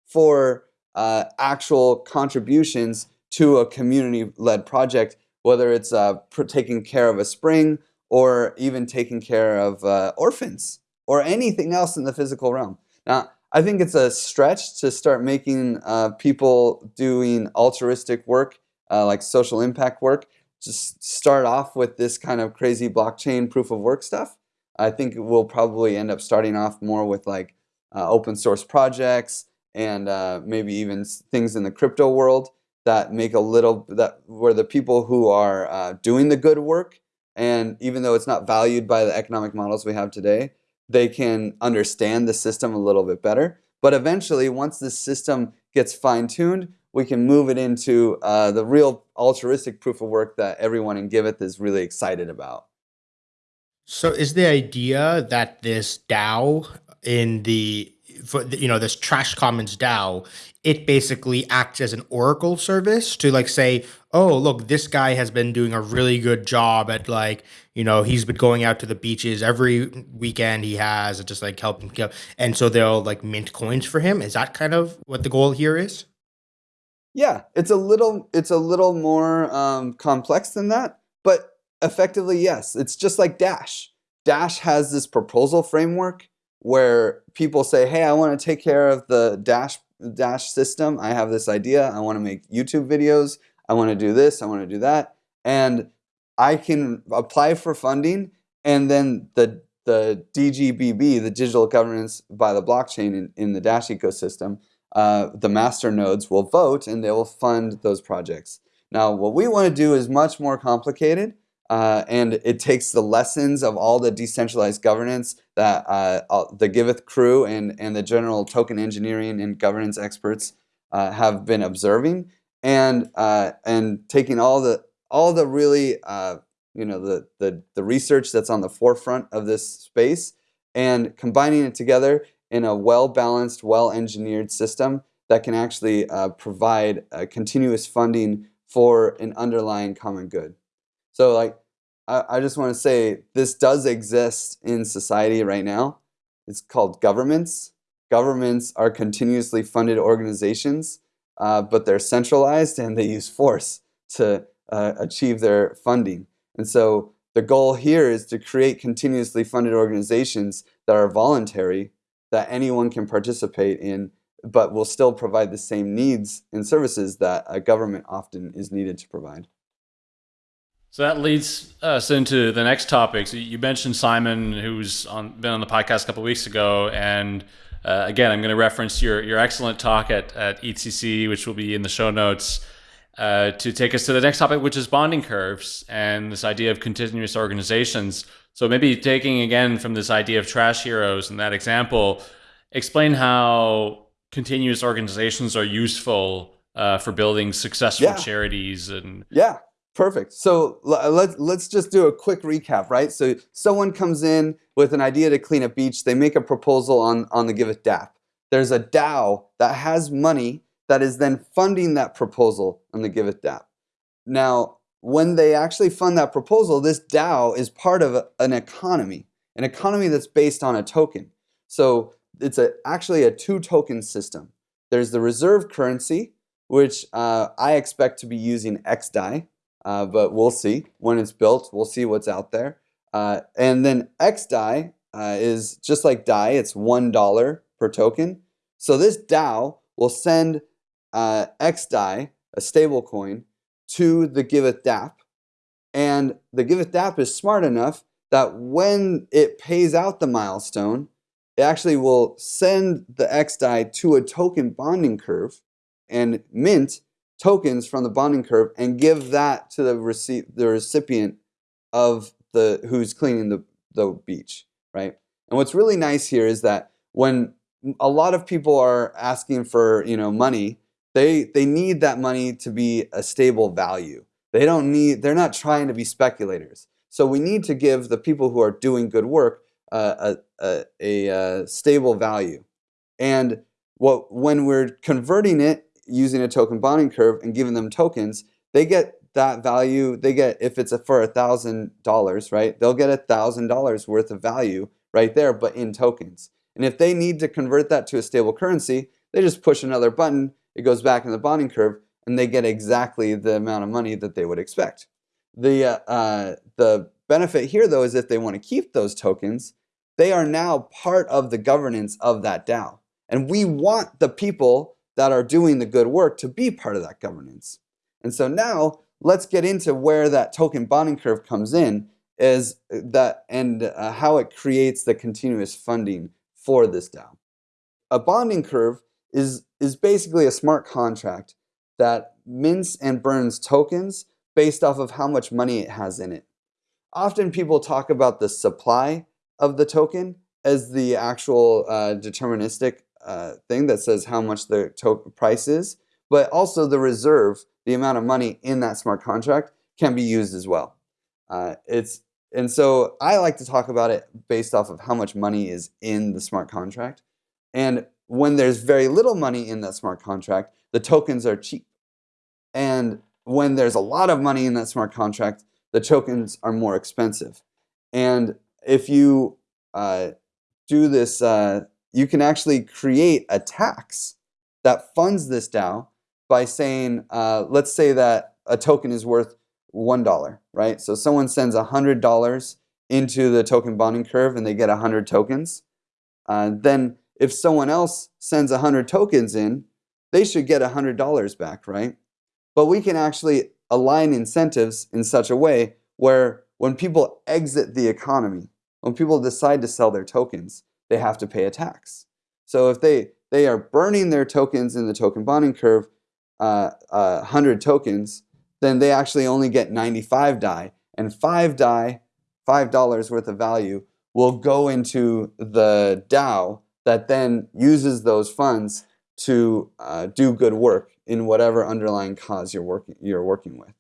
for uh, actual contributions to a community-led project, whether it's uh, taking care of a spring or even taking care of uh, orphans or anything else in the physical realm. Now, I think it's a stretch to start making uh, people doing altruistic work, uh, like social impact work, just start off with this kind of crazy blockchain proof of work stuff. I think we'll probably end up starting off more with like uh, open source projects, and uh, maybe even things in the crypto world that make a little that where the people who are uh, doing the good work and even though it's not valued by the economic models we have today they can understand the system a little bit better but eventually once this system gets fine-tuned we can move it into uh, the real altruistic proof of work that everyone in Giveth is really excited about. So is the idea that this DAO in the for you know this trash commons DAO, it basically acts as an oracle service to like say, oh look, this guy has been doing a really good job at like you know he's been going out to the beaches every weekend he has and just like helping and so they'll like mint coins for him. Is that kind of what the goal here is? Yeah, it's a little it's a little more um, complex than that, but effectively yes, it's just like Dash. Dash has this proposal framework where people say, hey, I want to take care of the Dash, Dash system. I have this idea. I want to make YouTube videos. I want to do this. I want to do that. And I can apply for funding and then the, the DGBB, the digital governance by the blockchain in, in the Dash ecosystem, uh, the master nodes will vote and they will fund those projects. Now, what we want to do is much more complicated uh, and it takes the lessons of all the decentralized governance that uh, the Giveth crew and, and the general token engineering and governance experts uh, have been observing and, uh, and taking all the, all the really, uh, you know, the, the, the research that's on the forefront of this space and combining it together in a well-balanced, well-engineered system that can actually uh, provide continuous funding for an underlying common good. So like, I, I just want to say this does exist in society right now. It's called governments. Governments are continuously funded organizations, uh, but they're centralized and they use force to uh, achieve their funding. And so the goal here is to create continuously funded organizations that are voluntary, that anyone can participate in, but will still provide the same needs and services that a government often is needed to provide. So that leads us into the next topic. So you mentioned Simon, who's on, been on the podcast a couple weeks ago, and uh, again, I'm going to reference your your excellent talk at at EthCC, which will be in the show notes, uh, to take us to the next topic, which is bonding curves and this idea of continuous organizations. So maybe taking again from this idea of trash heroes and that example, explain how continuous organizations are useful uh, for building successful Yeah. charities and Yeah, perfect. So let's let's just do a quick recap, right? So someone comes in with an idea to clean a beach. They make a proposal on on the Giveth DApp. There's a DAO that has money that is then funding that proposal on the Giveth DApp. Now, when they actually fund that proposal, this DAO is part of a- an economy, an economy that's based on a token. So it's a, actually a two token system. There's the reserve currency, which uh, I expect to be using XDAI, uh, but we'll see when it's built. We'll see what's out there. Uh, and then XDAI uh, is just like DAI, it's $1 per token. So this DAO will send uh, XDAI, a stable coin, to the Giveth DApp. And the Giveth DApp is smart enough that when it pays out the milestone, it actually will send the XDAI to a token bonding curve and mint tokens from the bonding curve and give that to the, rece- the recipient of the who's cleaning the, the beach, right? And what's really nice here is that when a lot of people are asking for you know money, they they need that money to be a stable value. They don't need they're not trying to be speculators. So we need to give the people who are doing good work uh, a, a, a, uh stable value. And what when we're converting it using a token bonding curve and giving them tokens, they get that value. They get if it's a, for a thousand dollars, right? They'll get a thousand dollars worth of value right there, but in tokens. And if they need to convert that to a stable currency, they just push another button. It goes back in the bonding curve, and they get exactly the amount of money that they would expect. The uh, uh, the benefit here, though, is if they want to keep those tokens, they are now part of the governance of that DAO. And we want the people that are doing the good work to be part of that governance. And so now let's get into where that token bonding curve comes in is that and uh, how it creates the continuous funding for this DAO. A bonding curve is is basically a smart contract that mints and burns tokens based off of how much money it has in it. Often people talk about the supply of the token as the actual uh, deterministic uh, thing that says how much the token price is, but also the reserve, the amount of money in that smart contract, can be used as well. Uh, it's and so I like to talk about it based off of how much money is in the smart contract. And when there's very little money in that smart contract, the tokens are cheap. And when there's a lot of money in that smart contract, the tokens are more expensive. And if you uh, do this, uh, you can actually create a tax that funds this DAO by saying, uh, let's say that a token is worth $1, right? So someone sends $100 into the token bonding curve and they get 100 tokens. Uh, then if someone else sends 100 tokens in, they should get $100 back, right? But we can actually align incentives in such a way where when people exit the economy, when people decide to sell their tokens, they have to pay a tax. So if they, they are burning their tokens in the token bonding curve, uh, uh, 100 tokens, then they actually only get 95 DAI, and 5 DAI, $5 worth of value, will go into the DAO that then uses those funds to uh, do good work in whatever underlying cause you're working, you're working with.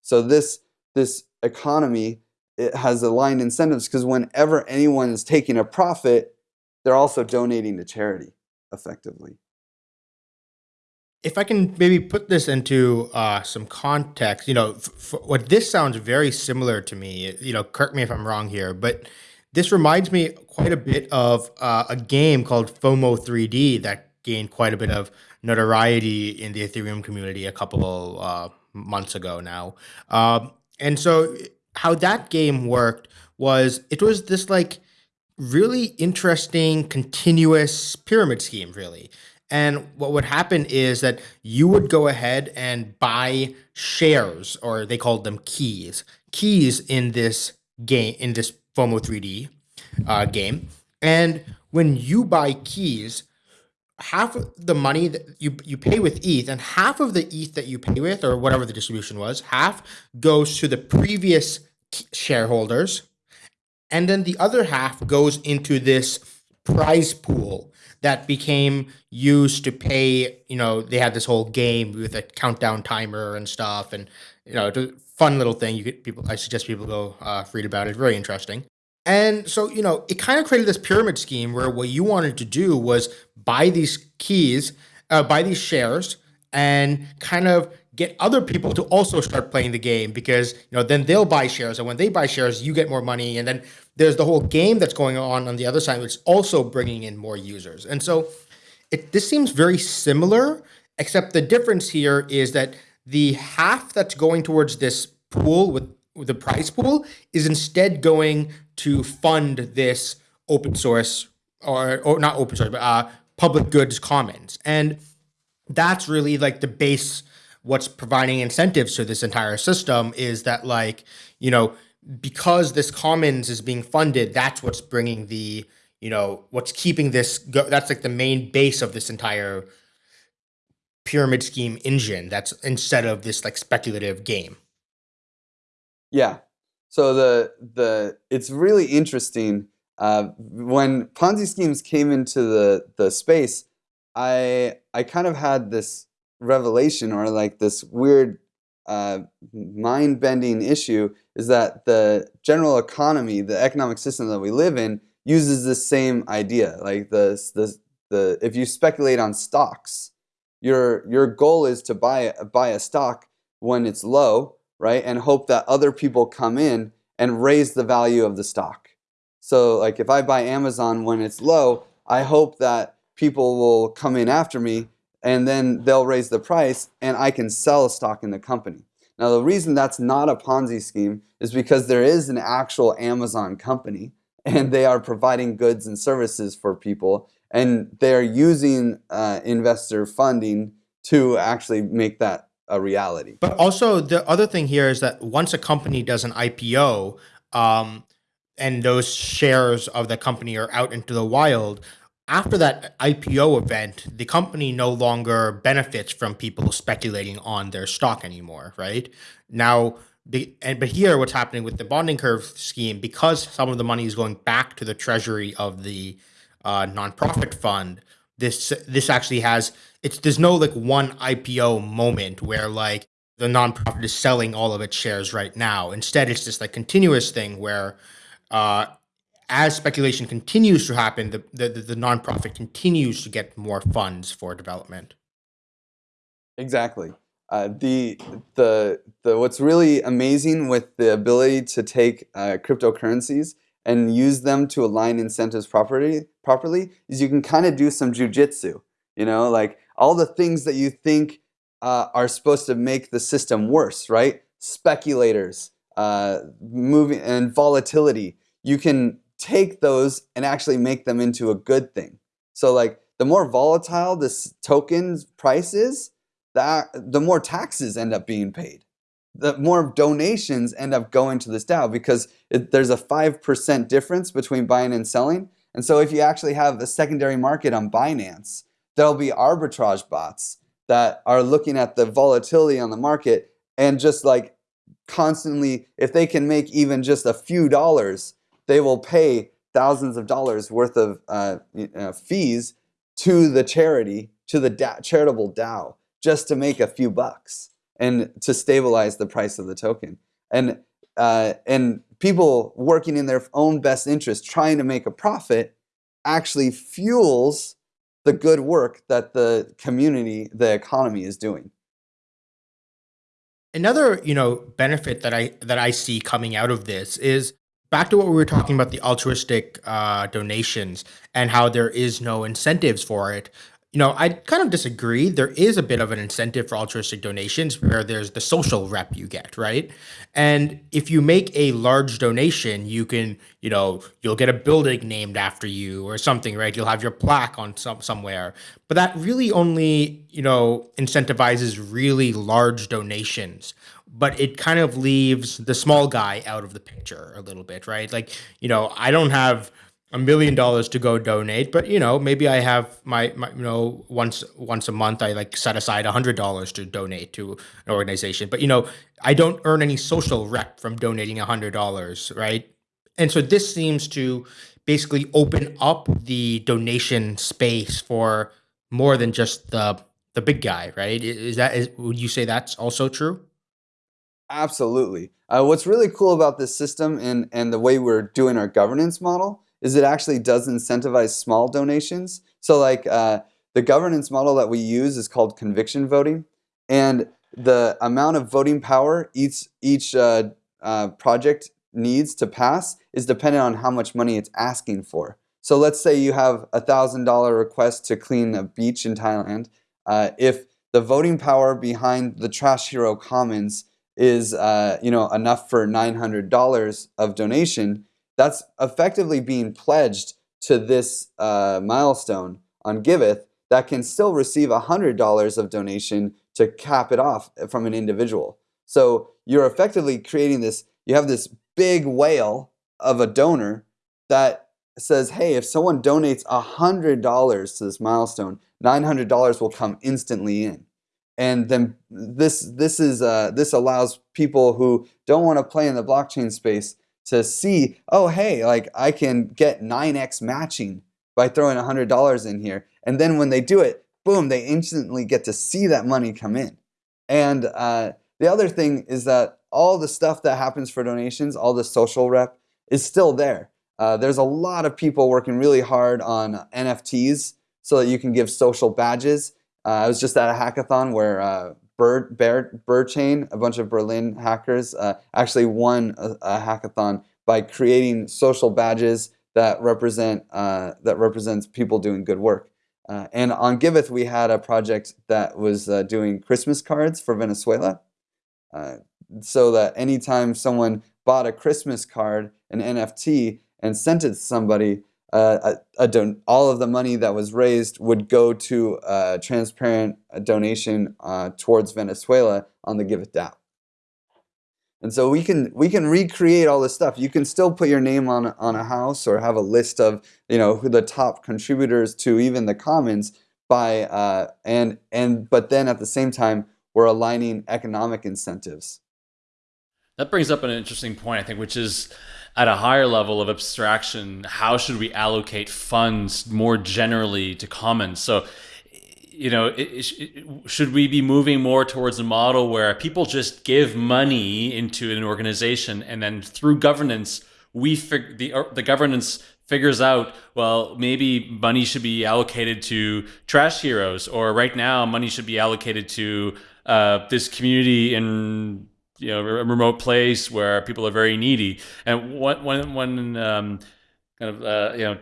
So this, this economy it has aligned incentives because whenever anyone is taking a profit, they're also donating to charity effectively. if I can maybe put this into uh, some context, you know, what this sounds very similar to me. You know, correct me if I'm wrong here, but this reminds me quite a bit of uh, a game called FOMO 3D that gained quite a bit of notoriety in the Ethereum community a couple uh, months ago now. Um, and so, how that game worked was it was this like really interesting continuous pyramid scheme, really. And what would happen is that you would go ahead and buy shares, or they called them keys, keys in this game, in this FOMO 3D uh, game. And when you buy keys, half of the money that you you pay with ETH, and half of the ETH that you pay with, or whatever the distribution was, half goes to the previous shareholders, and then the other half goes into this prize pool that became used to pay. You know, they had this whole game with a countdown timer and stuff, and you know, fun little thing. You could people. I suggest people go uh, read about it. Very interesting. And so, you know, it kind of created this pyramid scheme where what you wanted to do was buy these keys, uh, buy these shares, and kind of get other people to also start playing the game because you know then they'll buy shares and when they buy shares you get more money and then there's the whole game that's going on on the other side which is also bringing in more users. And so it this seems very similar except the difference here is that the half that's going towards this pool with, with the prize pool is instead going to fund this open source or or not open source but uh, public goods commons. And that's really like the base what's providing incentives to this entire system is that like you know because this commons is being funded that's what's bringing the you know what's keeping this go that's like the main base of this entire pyramid scheme engine that's instead of this like speculative game. Yeah. So the the it's really interesting uh, when ponzi schemes came into the the space i i kind of had this revelation or like this weird uh, mind-bending issue is that the general economy, the economic system that we live in, uses the same idea. Like the the the if you speculate on stocks, your your goal is to buy buy a stock when it's low, right, and hope that other people come in and raise the value of the stock. So like if I buy Amazon when it's low, I hope that people will come in after me and then they'll raise the price and I can sell a stock in the company. Now the reason that's not a Ponzi scheme is because there is an actual Amazon company and they are providing goods and services for people and they're using uh, investor funding to actually make that a reality. But also the other thing here is that once a company does an IPO um, and those shares of the company are out into the wild, after that IPO event, the company no longer benefits from people speculating on their stock anymore, right? Now, the, and but here, what's happening with the bonding curve scheme, because some of the money is going back to the treasury of the uh, nonprofit fund, this this actually has it's there's no like one IPO moment where like the nonprofit is selling all of its shares right now. Instead, it's this like continuous thing where uh, as speculation continues to happen, the, the, the nonprofit continues to get more funds for development. Exactly. Uh, the the the what's really amazing with the ability to take uh, cryptocurrencies and use them to align incentives properly properly is you can kind of do some jujitsu. You know, like all the things that you think uh, are supposed to make the system worse, right? Speculators, uh, moving and volatility. You can take those and actually make them into a good thing. So like the more volatile this token's price is, that the more taxes end up being paid. The more donations end up going to this DAO because it, there's a 5% difference between buying and selling. And so if you actually have a secondary market on Binance, there'll be arbitrage bots that are looking at the volatility on the market and just like constantly, if they can make even just a few dollars, they will pay thousands of dollars worth of uh, uh, fees to the charity, to the da charitable DAO, just to make a few bucks and to stabilize the price of the token. And, uh, and people working in their own best interest, trying to make a profit, actually fuels the good work that the community, the economy is doing. Another, you know, benefit that I that I see coming out of this is back to what we were talking about the altruistic uh, donations and how there is no incentives for it. You know, I kind of disagree. There is a bit of an incentive for altruistic donations where there's the social rep you get, right? And if you make a large donation, you can, you know, you'll get a building named after you or something, right? You'll have your plaque on some somewhere. But that really only, you know, incentivizes really large donations but it kind of leaves the small guy out of the picture a little bit, right? Like, you know, I don't have a million dollars to go donate, but you know, maybe I have my, my you know, once once a month I like set aside a hundred dollars to donate to an organization. But you know, I don't earn any social rep from donating a hundred dollars, right? And so this seems to basically open up the donation space for more than just the the big guy, right? Is that is, would you say that's also true? Absolutely. Uh, what's really cool about this system and, and the way we're doing our governance model is it actually does incentivize small donations. So like uh, the governance model that we use is called conviction voting. And the amount of voting power each, each uh, uh, project needs to pass is dependent on how much money it's asking for. So let's say you have a $1,000 request to clean a beach in Thailand. Uh, if the voting power behind the Trash Hero Commons is uh, you know enough for $900 of donation, that's effectively being pledged to this uh, milestone on Giveth that can still receive $100 of donation to cap it off from an individual. So you're effectively creating this, you have this big whale of a donor that says, hey, if someone donates $100 to this milestone, $900 will come instantly in. And then this, this, is, uh, this allows people who don't want to play in the blockchain space to see, oh, hey, like I can get 9x matching by throwing $100 in here. And then when they do it, boom, they instantly get to see that money come in. And uh, the other thing is that all the stuff that happens for donations, all the social rep, is still there. Uh, there's a lot of people working really hard on NFTs so that you can give social badges. Uh, I was just at a hackathon where uh, Bird, Bear, Bird Chain, a bunch of Berlin hackers, uh, actually won a, a, hackathon by creating social badges that represent uh, that represents people doing good work. Uh, and on Giveth, we had a project that was uh, doing Christmas cards for Venezuela, so that anytime someone bought a Christmas card, an NFT, and sent it to somebody, uh, all of the money that was raised would go to a transparent donation uh, towards Venezuela on the Giveth DApp. And so we can we can recreate all this stuff. You can still put your name on on a house or have a list of you know who the top contributors to even the commons by uh, and and but then at the same time we're aligning economic incentives. That brings up an interesting point, I think, which is at a higher level of abstraction, how should we allocate funds more generally to commons? So you know, it, it, should we be moving more towards a model where people just give money into an organization and then through governance, we fig- the the governance figures out well maybe money should be allocated to trash heroes or right now money should be allocated to uh, this community in you know a remote place where people are very needy and one one one um, kind of uh, you know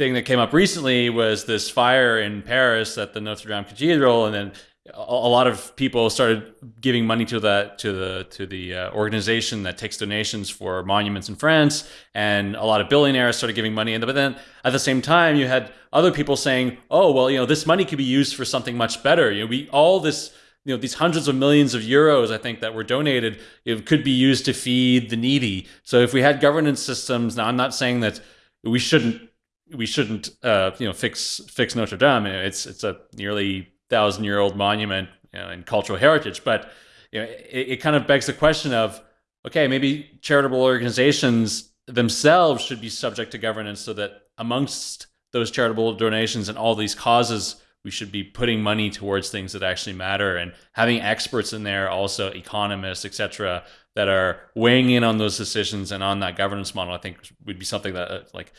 thing that came up recently was this fire in Paris at the Notre Dame Cathedral, and then a lot of people started giving money to that to the to the uh, organization that takes donations for monuments in France, and a lot of billionaires started giving money. And but then at the same time, you had other people saying, "Oh, well, you know, this money could be used for something much better. You know, we all this." You know these hundreds of millions of euros, I think that were donated, it could be used to feed the needy. So if we had governance systems, now I'm not saying that we shouldn't we shouldn't uh, you know fix fix Notre Dame. It's it's a nearly thousand year old monument you know, cultural heritage, but you know, it, it kind of begs the question of okay, maybe charitable organizations themselves should be subject to governance, so that amongst those charitable donations and all these causes, we should be putting money towards things that actually matter and having experts in there, also economists, etc., that are weighing in on those decisions and on that governance model. I think would be something that uh, like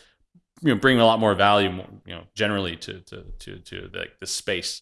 you know bring a lot more value you know generally to to to, to the, the space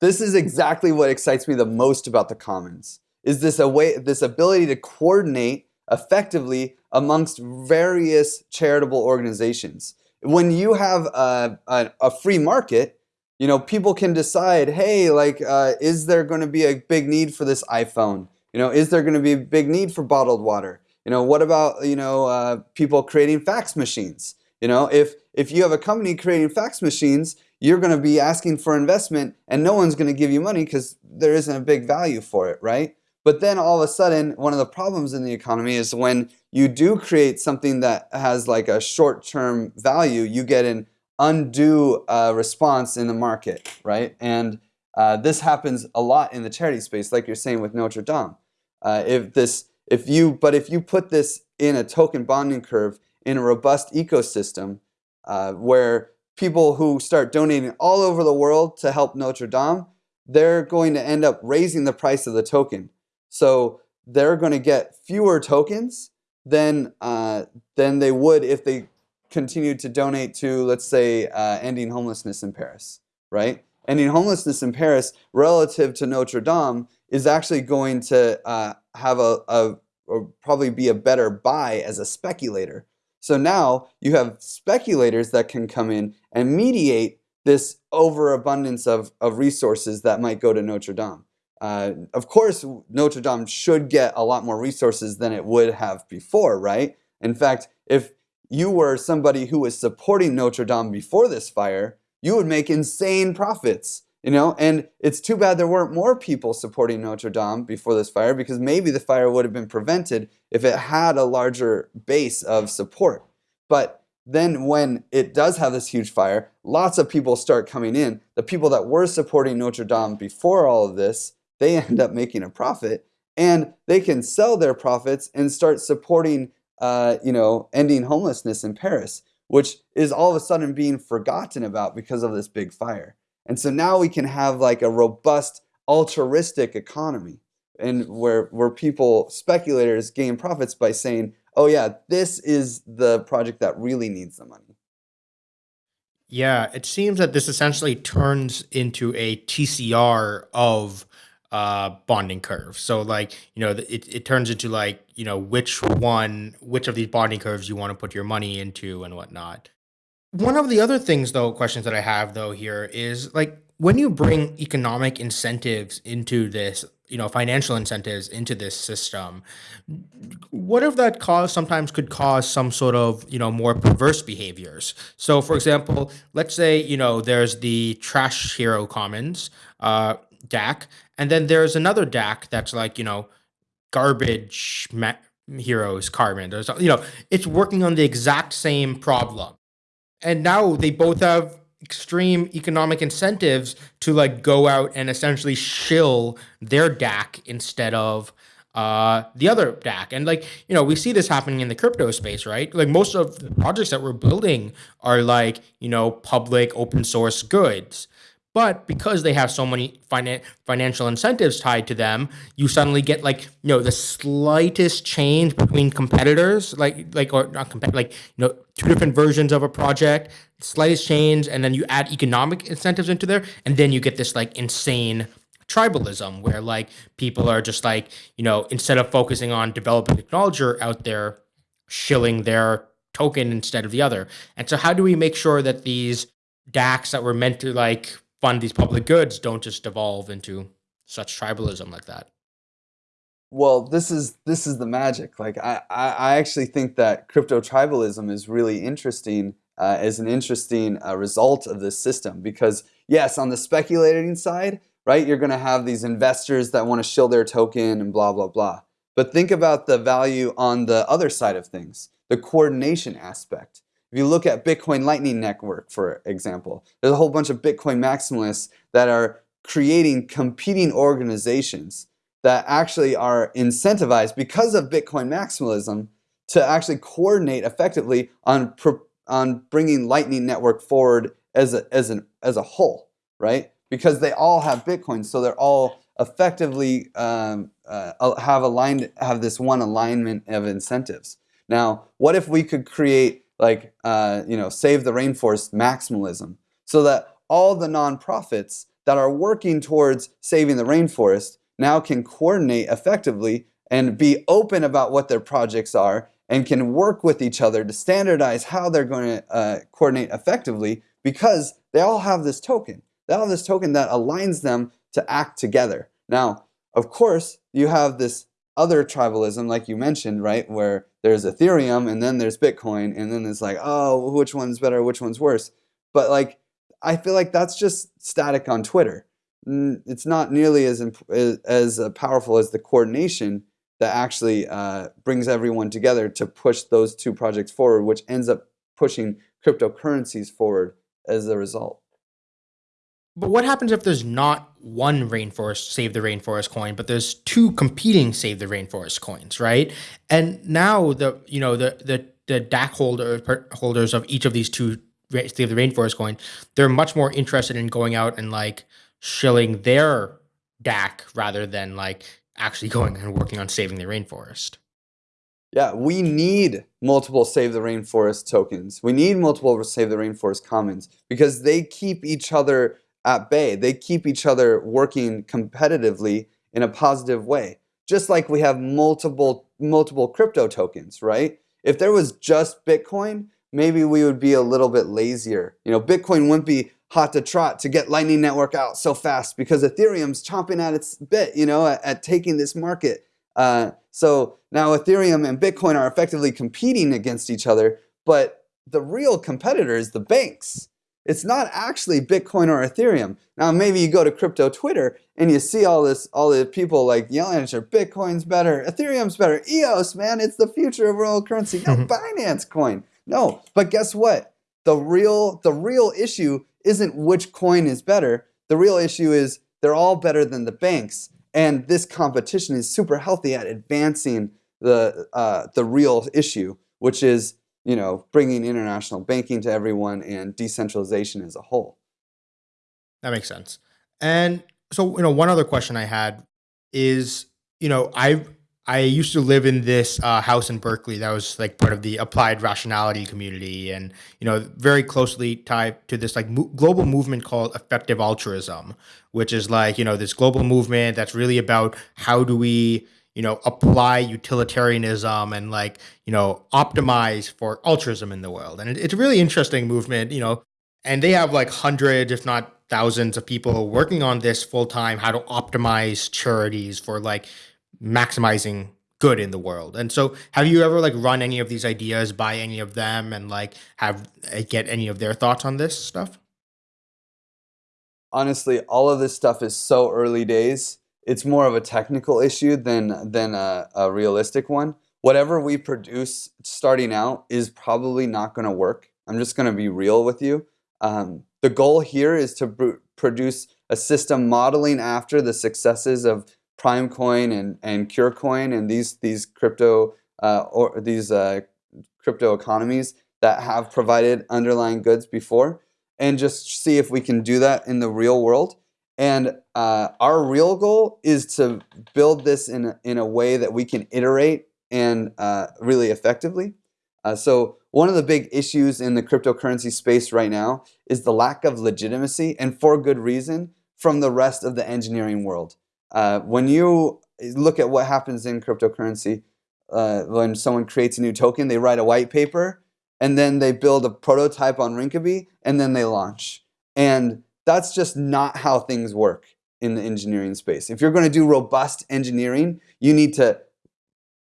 this is exactly what excites me the most about the commons is this a way this ability to coordinate effectively amongst various charitable organizations when you have a, a, a free market you know people can decide hey like uh, is there going to be a big need for this iphone? You know is there going to be a big need for bottled water? You know what about you know uh, people creating fax machines? You know, if, if you have a company creating fax machines, you're going to be asking for investment and no one's going to give you money because there isn't a big value for it, right? But then all of a sudden, one of the problems in the economy is when you do create something that has like a short-term value, you get an undue uh, response in the market, right? And uh, this happens a lot in the charity space, like you're saying with Notre Dame. Uh, if this, if you, but if you put this in a token bonding curve in a robust ecosystem uh, where people who start donating all over the world to help Notre Dame, they're going to end up raising the price of the token. So they're going to get fewer tokens than uh, than they would if they continued to donate to, let's say, uh, ending homelessness in Paris, right? Ending homelessness in Paris relative to Notre Dame is actually going to uh, have a, a probably be a better buy as a speculator. So now you have speculators that can come in and mediate this overabundance of, of resources that might go to Notre Dame. Uh, of course, Notre Dame should get a lot more resources than it would have before, right? In fact, if you were somebody who was supporting Notre Dame before this fire, you would make insane profits, you know? And it's too bad there weren't more people supporting Notre Dame before this fire because maybe the fire would have been prevented if it had a larger base of support. But then when it does have this huge fire, lots of people start coming in. The people that were supporting Notre Dame before all of this, they *laughs* end up making a profit and they can sell their profits and start supporting uh, you know, ending homelessness in Paris, which is all of a sudden being forgotten about because of this big fire. And so now we can have like a robust altruistic economy and where where people speculators gain profits by saying, "Oh yeah, this is the project that really needs the money." Yeah, it seems that this essentially turns into a TCR of uh, bonding curve. So like, you know, it, it turns into like, you know, which one, which of these bonding curves you want to put your money into and whatnot. One of the other things though, questions that I have though here is like, when you bring economic incentives into this, you know, financial incentives into this system, what if that cause sometimes could cause some sort of, you know, more perverse behaviors? So for example, let's say, you know, there's the trash hero commons, uh, DAC, and then there's another DAC that's like, you know, garbage heroes carbon. There's, you know, it's working on the exact same problem. And now they both have extreme economic incentives to like go out and essentially shill their DAC instead of uh, the other DAC. And like, you know, we see this happening in the crypto space, right? Like most of the projects that we're building are like, you know, public open source goods. But because they have so many finan- financial incentives tied to them, you suddenly get like you know the slightest change between competitors, like like or not like you know two different versions of a project, slightest change, and then you add economic incentives into there, and then you get this like insane tribalism where like people are just like you know instead of focusing on developing technology out there, shilling their token instead of the other. And so how do we make sure that these DACs that were meant to like fund these public goods don't just devolve into such tribalism like that. Well, this is this is the magic. Like I, I actually think that crypto tribalism is really interesting uh, as an interesting uh, result of this system because yes, on the speculating side, right, you're going to have these investors that want to shill their token and blah blah blah. But think about the value on the other side of things, the coordination aspect. If you look at Bitcoin Lightning Network, for example, there's a whole bunch of Bitcoin maximalists that are creating competing organizations that actually are incentivized because of Bitcoin maximalism to actually coordinate effectively on on bringing Lightning Network forward as a as an as a whole, right? Because they all have Bitcoin, so they're all effectively um, uh, have aligned have this one alignment of incentives. Now, what if we could create like uh, you know save the rainforest maximalism so that all the nonprofits that are working towards saving the rainforest now can coordinate effectively and be open about what their projects are and can work with each other to standardize how they're going to uh, coordinate effectively because they all have this token. They all have this token that aligns them to act together. Now, of course, you have this other tribalism, like you mentioned, right, where there's Ethereum and then there's Bitcoin, and then it's like, oh, which one's better, which one's worse. But like, I feel like that's just static on Twitter. It's not nearly as as uh, powerful as the coordination that actually uh, brings everyone together to push those two projects forward, which ends up pushing cryptocurrencies forward as a result. But what happens if there's not one rainforest save the rainforest coin, but there's two competing save the rainforest coins, right? And now the you know the the the DAC holder holders of each of these two save the rainforest coin, they're much more interested in going out and like shilling their DAC rather than like actually *laughs* going and working on saving the rainforest. Yeah, we need multiple Save the Rainforest tokens. We need multiple Save the Rainforest commons because they keep each other at bay. They keep each other working competitively in a positive way. Just like we have multiple multiple crypto tokens, right? If there was just Bitcoin, maybe we would be a little bit lazier. You know, Bitcoin wouldn't be hot to trot to get Lightning Network out so fast because Ethereum's chomping at its bit, you know, at, at taking this market. Uh, so now Ethereum and Bitcoin are effectively competing against each other, but the real competitor is the banks. It's not actually Bitcoin or Ethereum. Now maybe you go to crypto Twitter and you see all this, all the people like yelling at you, Bitcoin's better, Ethereum's better, EOS, man, it's the future of world currency. *laughs* No, Binance coin. No, but guess what? The real, the real issue isn't which coin is better. The real issue is they're all better than the banks. And this competition is super healthy at advancing the, uh, the real issue, which is you know, bringing international banking to everyone and decentralization as a whole. That makes sense. And so, you know, one other question I had is, you know, I I used to live in this uh, house in Berkeley that was like part of the applied rationality community, and you know, very closely tied to this like mo global movement called effective altruism, which is like you know this global movement that's really about how do we you know apply utilitarianism and like you know optimize for altruism in the world, and it, it's a really interesting movement, you know, and they have like hundreds, if not thousands, of people working on this full time, how to optimize charities for like maximizing good in the world. And so have you ever like run any of these ideas by any of them and like have uh, get any of their thoughts on this stuff? Honestly, all of this stuff is so early days. It's more of a technical issue than than a, a realistic one. Whatever we produce starting out is probably not going to work. I'm just going to be real with you. Um, the goal here is to produce a system modeling after the successes of Primecoin and and CureCoin and these these crypto uh, or these uh, crypto economies that have provided underlying goods before, and just see if we can do that in the real world. And uh, our real goal is to build this in a, in a way that we can iterate and uh, really effectively. Uh, so one of the big issues in the cryptocurrency space right now is the lack of legitimacy, and for good reason, from the rest of the engineering world. Uh, when you look at what happens in cryptocurrency, uh, when someone creates a new token, they write a white paper, and then they build a prototype on Rinkeby, and then they launch. And that's just not how things work in the engineering space. If you're going to do robust engineering, you need to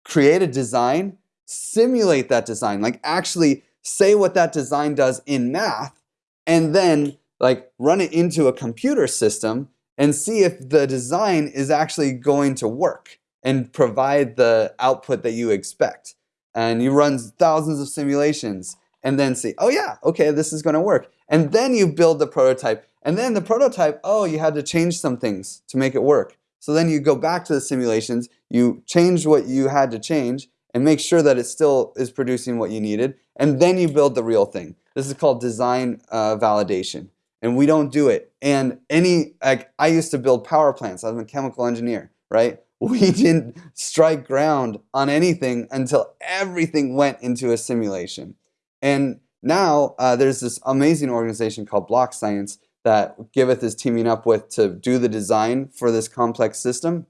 create a design, simulate that design, like actually say what that design does in math, and then like run it into a computer system and see if the design is actually going to work and provide the output that you expect. And you run thousands of simulations and then see, oh yeah, okay, this is going to work. And then you build the prototype. And then the prototype, oh, you had to change some things to make it work. So then you go back to the simulations, you change what you had to change and make sure that it still is producing what you needed. And then you build the real thing. This is called design uh, validation and we don't do it. And any, like, I used to build power plants. I was a chemical engineer, right? *laughs* We didn't strike ground on anything until everything went into a simulation. And now uh, there's this amazing organization called BlockScience that Giveth is teaming up with to do the design for this complex system.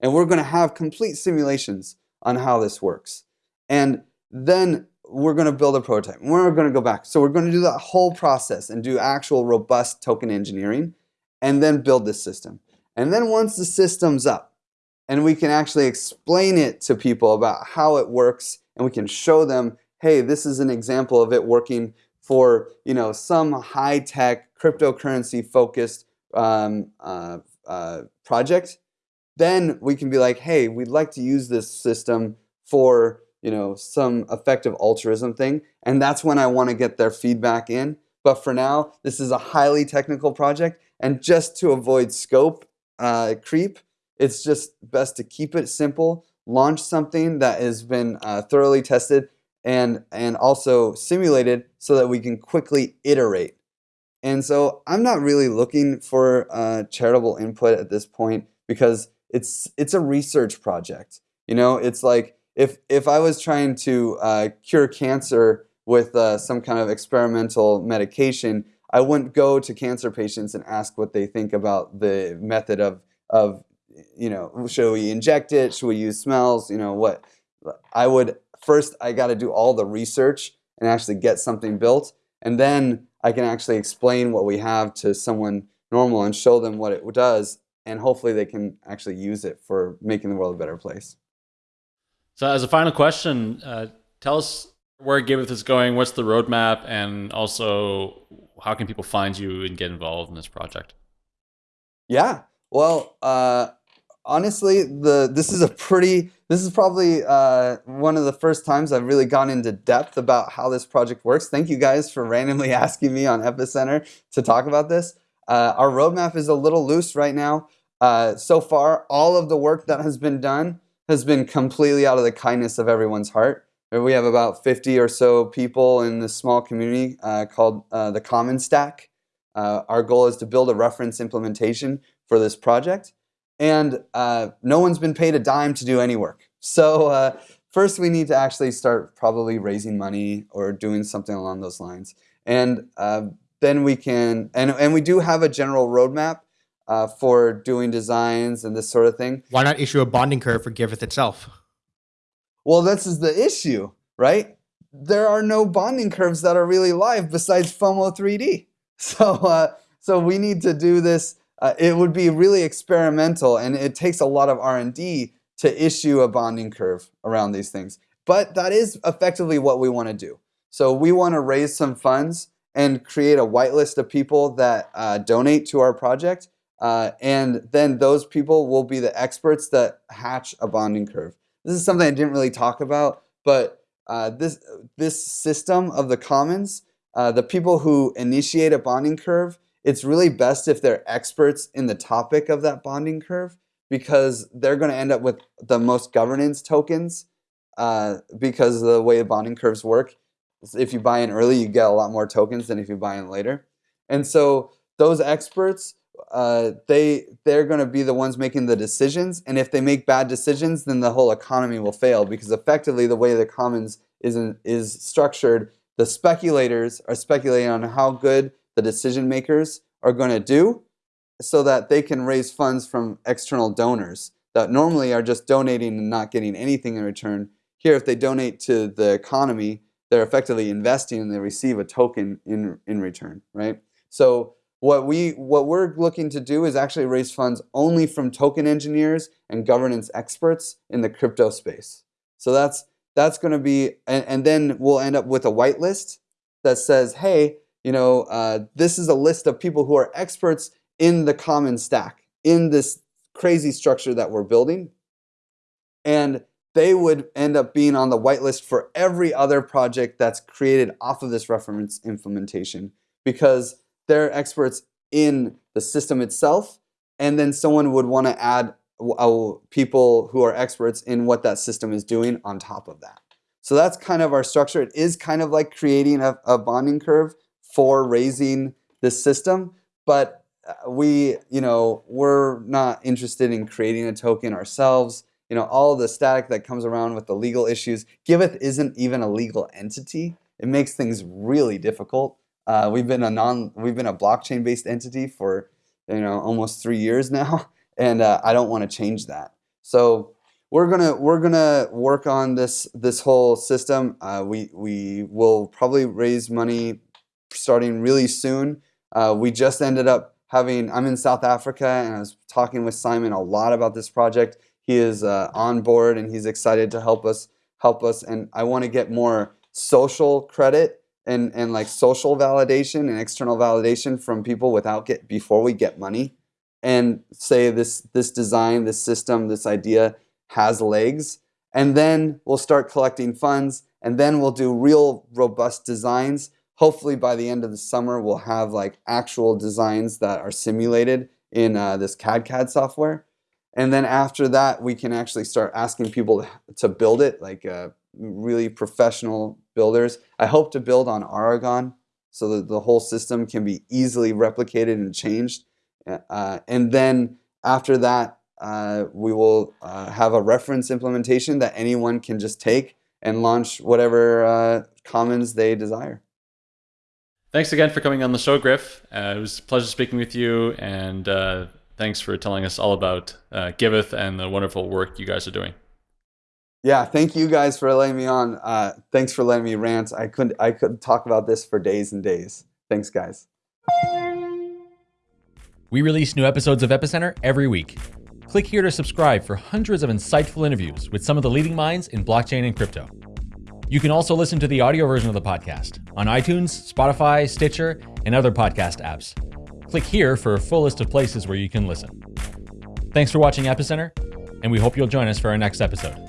And we're going to have complete simulations on how this works. And then we're going to build a prototype. We're going to go back. So we're going to do that whole process and do actual robust token engineering and then build this system. And then once the system's up and we can actually explain it to people about how it works and we can show them, hey, this is an example of it working for you know some high-tech cryptocurrency focused um, uh, uh, project, then we can be like, hey, we'd like to use this system for you know, some effective altruism thing. And that's when I want to get their feedback in. But for now, this is a highly technical project. And just to avoid scope uh, creep, it's just best to keep it simple, launch something that has been uh, thoroughly tested and, and also simulated so that we can quickly iterate. And so I'm not really looking for uh, charitable input at this point because it's, it's a research project. You know, it's like if, if I was trying to uh, cure cancer with uh, some kind of experimental medication, I wouldn't go to cancer patients and ask what they think about the method of, of you know, should we inject it? Should we use smells? You know, what? I would first, I got to do all the research and actually get something built. And then I can actually explain what we have to someone normal and show them what it does. And hopefully they can actually use it for making the world a better place. So as a final question, uh, tell us where Giveth is going, what's the roadmap, and also how can people find you and get involved in this project? Yeah, well, uh, honestly, the this is a pretty this is probably uh, one of the first times I've really gone into depth about how this project works. Thank you guys for randomly *laughs* asking me on Epicenter to talk about this. Uh, our roadmap is a little loose right now. Uh, so far, all of the work that has been done has been completely out of the kindness of everyone's heart. We have about 50 or so people in this small community uh, called uh, the Commons Stack. Uh, our goal is to build a reference implementation for this project. And uh, no one's been paid a dime to do any work. So uh, first we need to actually start probably raising money or doing something along those lines. And uh, then we can, and, and we do have a general roadmap for doing designs and this sort of thing. Why not issue a bonding curve for Giveth itself? Well, this is the issue, right? There are no bonding curves that are really live besides FOMO 3D. *laughs* So, uh, so we need to do this. Uh, it would be really experimental, and it takes a lot of R&D to issue a bonding curve around these things. But that is effectively what we want to do. So we want to raise some funds and create a whitelist of people that uh, donate to our project. Uh, and then those people will be the experts that hatch a bonding curve. This is something I didn't really talk about, but uh, this, this system of the commons, uh, the people who initiate a bonding curve, it's really best if they're experts in the topic of that bonding curve because they're going to end up with the most governance tokens uh, because of the way the bonding curves work. If you buy in early, you get a lot more tokens than if you buy in later. And so those experts uh, they they're going to be the ones making the decisions and if they make bad decisions then the whole economy will fail because effectively the way the commons is in, is structured the speculators are speculating on how good the decision makers are going to do so that they can raise funds from external donors that normally are just donating and not getting anything in return here if they donate to the economy they're effectively investing and they receive a token in in return right so what, we, what we're looking to do is actually raise funds only from token engineers and governance experts in the crypto space. So that's, that's going to be, and, and then we'll end up with a whitelist that says, hey, you know, uh, this is a list of people who are experts in the Commons Stack, in this crazy structure that we're building. And they would end up being on the whitelist for every other project that's created off of this reference implementation because they're experts in the system itself, and then someone would want to add uh, people who are experts in what that system is doing on top of that. So that's kind of our structure. It is kind of like creating a, a bonding curve for raising this system, but uh, we, you know, we're not interested in creating a token ourselves. You know, all the static that comes around with the legal issues. Giveth isn't even a legal entity. It makes things really difficult. Uh, we've been a non, we've been a blockchain based entity for you know almost three years *laughs* now, and uh, I don't want to change that. So we're gonna we're gonna work on this this whole system. Uh, we we will probably raise money starting really soon. Uh, we just ended up having. I'm in South Africa, and I was talking with Simon a lot about this project. He is uh, on board, and he's excited to help us help us. And I want to get more social credit and, and like social validation and external validation from people without get before we get money and say this this design, this system, this idea has legs. And then we'll start collecting funds and then we'll do real robust designs, hopefully by the end of the summer we'll have like actual designs that are simulated in uh, this cadCAD software. And then after that, we can actually start asking people to build it, like uh, really professional builders. I hope to build on Aragon so that the whole system can be easily replicated and changed. Uh, and then after that, uh, we will uh, have a reference implementation that anyone can just take and launch whatever uh, commons they desire. Thanks again for coming on the show, Griff. Uh, it was a pleasure speaking with you, and uh, thanks for telling us all about uh, Giveth and the wonderful work you guys are doing. Yeah, thank you guys for letting me on. Uh, thanks for letting me rant. I couldn't I could talk about this for days and days. Thanks, guys. We release new episodes of Epicenter every week. Click here to subscribe for hundreds of insightful interviews with some of the leading minds in blockchain and crypto. You can also listen to the audio version of the podcast on iTunes, Spotify, Stitcher, and other podcast apps. Click here for a full list of places where you can listen. Thanks for watching Epicenter, and we hope you'll join us for our next episode.